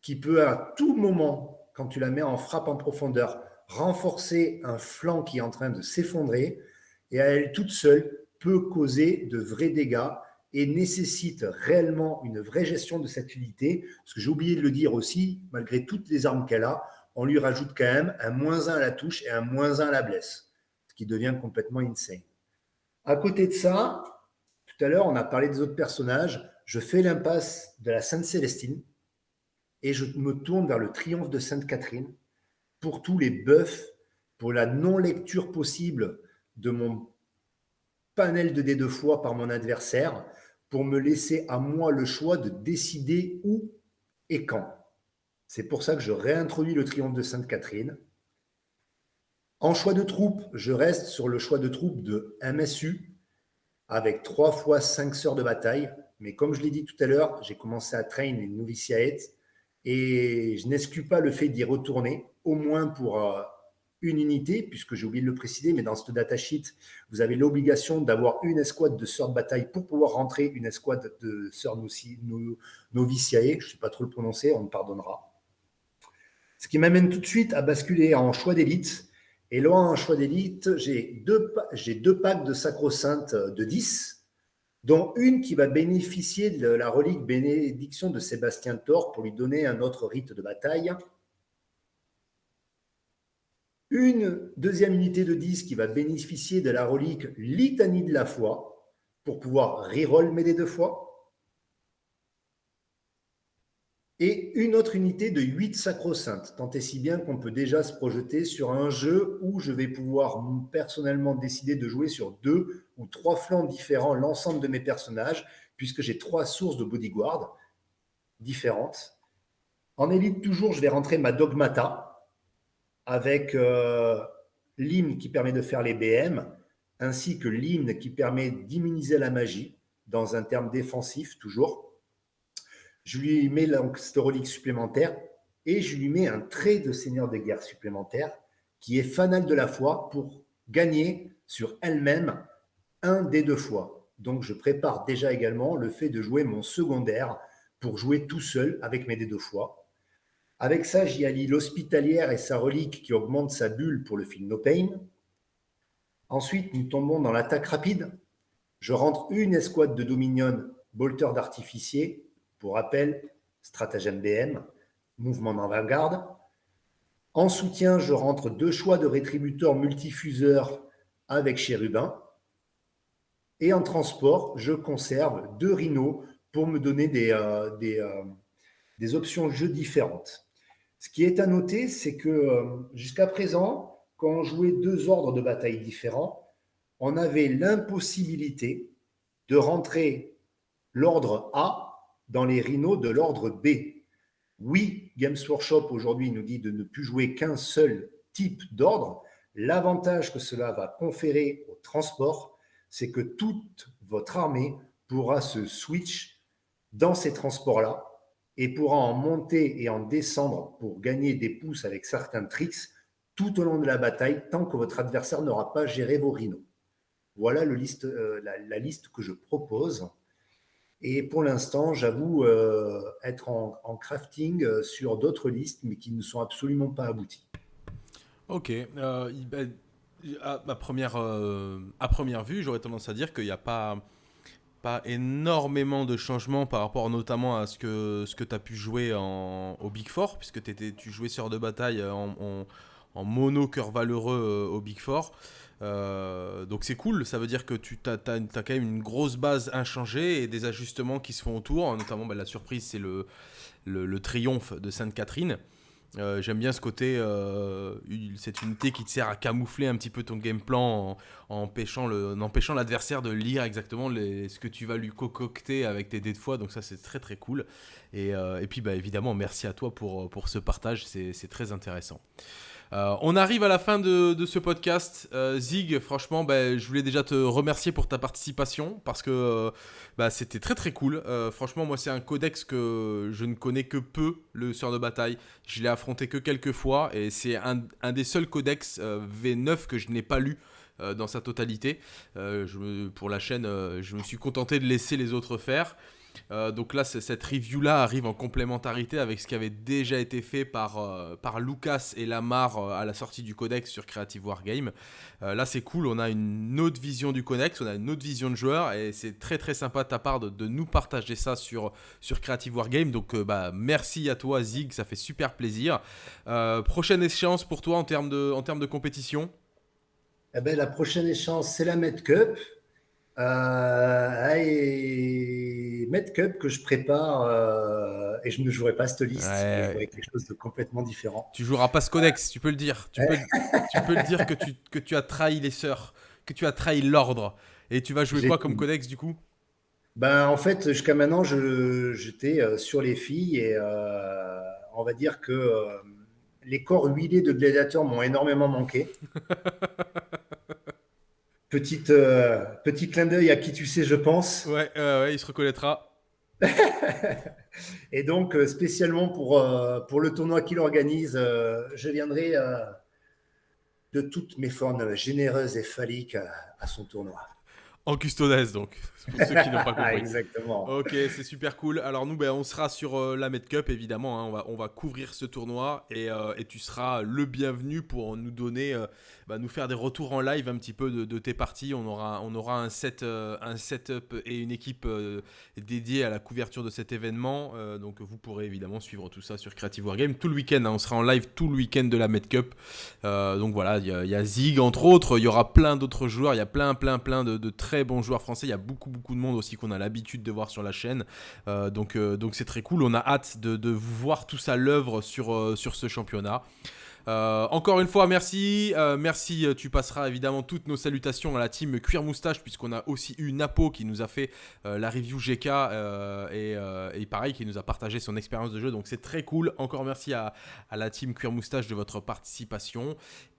Speaker 2: qui peut à tout moment quand tu la mets en frappe en profondeur, renforcer un flanc qui est en train de s'effondrer et à elle toute seule peut causer de vrais dégâts et nécessite réellement une vraie gestion de cette unité. Parce que j'ai oublié de le dire aussi, malgré toutes les armes qu'elle a, on lui rajoute quand même un moins 1 à la touche et un moins 1 à la blesse, ce qui devient complètement insane. À côté de ça, tout à l'heure, on a parlé des autres personnages. Je fais l'impasse de la Sainte Célestine, et je me tourne vers le triomphe de Sainte-Catherine pour tous les buffs, pour la non-lecture possible de mon panel de dés de foi par mon adversaire, pour me laisser à moi le choix de décider où et quand. C'est pour ça que je réintroduis le triomphe de Sainte-Catherine. En choix de troupes, je reste sur le choix de troupes de MSU avec trois fois cinq sœurs de bataille. Mais comme je l'ai dit tout à l'heure, j'ai commencé à train une noviciate et je n'exclus pas le fait d'y retourner, au moins pour euh, une unité, puisque j'ai oublié de le préciser, mais dans ce datasheet, vous avez l'obligation d'avoir une escouade de sœurs de bataille pour pouvoir rentrer une escouade de sœurs noviciae. Je ne sais pas trop le prononcer, on me pardonnera. Ce qui m'amène tout de suite à basculer en choix d'élite. Et là, en choix d'élite, j'ai deux, packs de sacro-sainte de 10 dont une qui va bénéficier de la relique bénédiction de Sébastien Thor pour lui donner un autre rite de bataille. Une deuxième unité de 10 qui va bénéficier de la relique litanie de la foi pour pouvoir reroll mes deux fois et une autre unité de 8 sacro-saintes, tant et si bien qu'on peut déjà se projeter sur un jeu où je vais pouvoir personnellement décider de jouer sur deux ou trois flancs différents l'ensemble de mes personnages, puisque j'ai trois sources de bodyguard différentes. En élite, toujours, je vais rentrer ma dogmata avec euh, l'hymne qui permet de faire les BM, ainsi que l'hymne qui permet d'immuniser la magie, dans un terme défensif toujours. Je lui mets cette relique supplémentaire et je lui mets un trait de seigneur de guerre supplémentaire qui est fanal de la foi pour gagner sur elle-même un des deux fois. Donc je prépare déjà également le fait de jouer mon secondaire pour jouer tout seul avec mes dés de foi. Avec ça, j'y allie l'hospitalière et sa relique qui augmente sa bulle pour le film No Pain. Ensuite, nous tombons dans l'attaque rapide. Je rentre une escouade de Dominion bolter d'artificier pour rappel, stratagème BM, mouvement d'avant-garde. En soutien, je rentre deux choix de rétributeurs multifuseurs avec chérubin. Et en transport, je conserve deux rhinos pour me donner des, euh, euh, des, options de jeu différentes. Ce qui est à noter, c'est que euh, jusqu'à présent, quand on jouait deux ordres de bataille différents, on avait l'impossibilité de rentrer l'ordre A dans les rhinos de l'ordre B. Oui, Games Workshop aujourd'hui nous dit de ne plus jouer qu'un seul type d'ordre. L'avantage que cela va conférer au transport, c'est que toute votre armée pourra se switch dans ces transports-là et pourra en monter et en descendre pour gagner des pouces avec certains tricks tout au long de la bataille tant que votre adversaire n'aura pas géré vos rhinos. Voilà euh, la, liste que je propose. Et pour l'instant, j'avoue euh, être en, crafting euh, sur d'autres listes, mais qui ne sont absolument pas abouties.
Speaker 1: Ok. Ben, à, première, vue, j'aurais tendance à dire qu'il n'y a pas, énormément de changements par rapport notamment à ce que, tu as pu jouer au Big Four, puisque tu jouais sur de bataille en, en, mono cœur valeureux au Big Four. Euh, donc c'est cool, ça veut dire que tu as, quand même une grosse base inchangée et des ajustements qui se font autour. Notamment, bah, la surprise, c'est le, le, triomphe de Sainte-Catherine. Euh, j'aime bien ce côté, euh, cette unité qui te sert à camoufler un petit peu ton game plan empêchant l'adversaire de lire exactement les, ce que tu vas lui concocter avec tes dés de foi. Donc ça c'est très très cool. Et, et puis bah, évidemment merci à toi pour, pour ce partage, c'est très intéressant. Euh, on arrive à la fin de, ce podcast. Euh, Zig, franchement, bah, je voulais déjà te remercier pour ta participation parce que euh, bah, c'était très très cool. franchement, moi, c'est un codex que je ne connais que peu, le Sœur de Bataille. Je l'ai affronté que quelques fois et c'est un, des seuls codex V9 que je n'ai pas lu. Dans sa totalité. pour la chaîne, je me suis contenté de laisser les autres faire. Euh, donc là, cette review-là arrive en complémentarité avec ce qui avait déjà été fait par, euh, par Lucas et Lamar euh, à la sortie du codex sur Creative Wargame. là, c'est cool, on a une autre vision du codex, on a une autre vision de joueur et c'est très très sympa de ta part de, nous partager ça sur, sur Creative Wargame. Donc bah, merci à toi Zig, ça fait super plaisir. prochaine échéance pour toi en termes de, en termes de compétition?
Speaker 2: Eh ben, La prochaine échéance, c'est la Med Cup. Euh, et Cup que je prépare euh, et je ne jouerai pas cette liste. Ouais, quelque chose de complètement différent.
Speaker 1: Tu joueras pas ce codex, tu peux le dire. Tu peux, tu peux le dire que tu, que tu as trahi les sœurs, que tu as trahi l'ordre. Et tu vas jouer quoi comme codex du coup?
Speaker 2: Ben, En fait, jusqu'à maintenant, j'étais euh, sur les filles et euh, on va dire que les corps huilés de gladiateurs m'ont énormément manqué. <laughs> Petite, euh, petit clin d'œil à qui tu sais, je pense.
Speaker 1: Ouais, ouais il se reconnaîtra. <laughs>
Speaker 2: et donc, euh, spécialement pour, euh, pour le tournoi qu'il organise, je viendrai de toutes mes formes généreuses et phalliques à son tournoi.
Speaker 1: En custodes, donc, pour ceux qui n'ont pas <laughs> compris.
Speaker 2: Exactement.
Speaker 1: Ok, c'est super cool. Alors nous, ben, on sera sur euh, la Med Cup, évidemment. Hein. on, va, on va couvrir ce tournoi et, euh, et, tu seras le bienvenu pour nous donner, euh, bah, nous faire des retours en live un petit peu de, tes parties. On aura, on aura un, set, un setup et une équipe dédiée à la couverture de cet événement. donc vous pourrez évidemment suivre tout ça sur Creative Wargame tout le week-end. Hein. on sera en live tout le week-end de la Med Cup. donc voilà, il y, a Zig entre autres. Il y aura plein d'autres joueurs. Il y a plein, plein, plein de, très bons joueurs français. Il y a beaucoup, beaucoup de monde aussi qu'on a l'habitude de voir sur la chaîne. Euh, donc, euh, donc c'est très cool. On a hâte de, de voir tout ça l'œuvre sur, euh, sur ce championnat. Euh, encore une fois, merci. Euh, merci, euh, tu passeras évidemment toutes nos salutations à la team Cuir Moustache, puisqu'on a aussi eu Napo qui nous a fait la review GK et, pareil, qui nous a partagé son expérience de jeu. Donc c'est très cool. Encore merci à, la team Cuir Moustache de votre participation.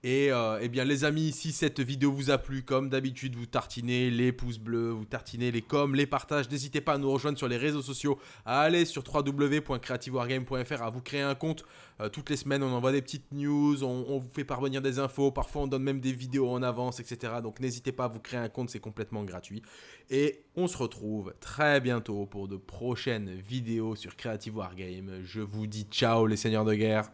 Speaker 1: Et eh bien, les amis, si cette vidéo vous a plu, comme d'habitude, vous tartinez les pouces bleus, vous tartinez les coms, les partages. N'hésitez pas à nous rejoindre sur les réseaux sociaux, à aller sur www.creativewargame.fr, à vous créer un compte. toutes les semaines, on envoie des petites news on, vous fait parvenir des infos, parfois on donne même des vidéos en avance, etc. Donc n'hésitez pas à vous créer un compte, c'est complètement gratuit. Et on se retrouve très bientôt pour de prochaines vidéos sur Creative Wargame. Je vous dis ciao les seigneurs de guerre.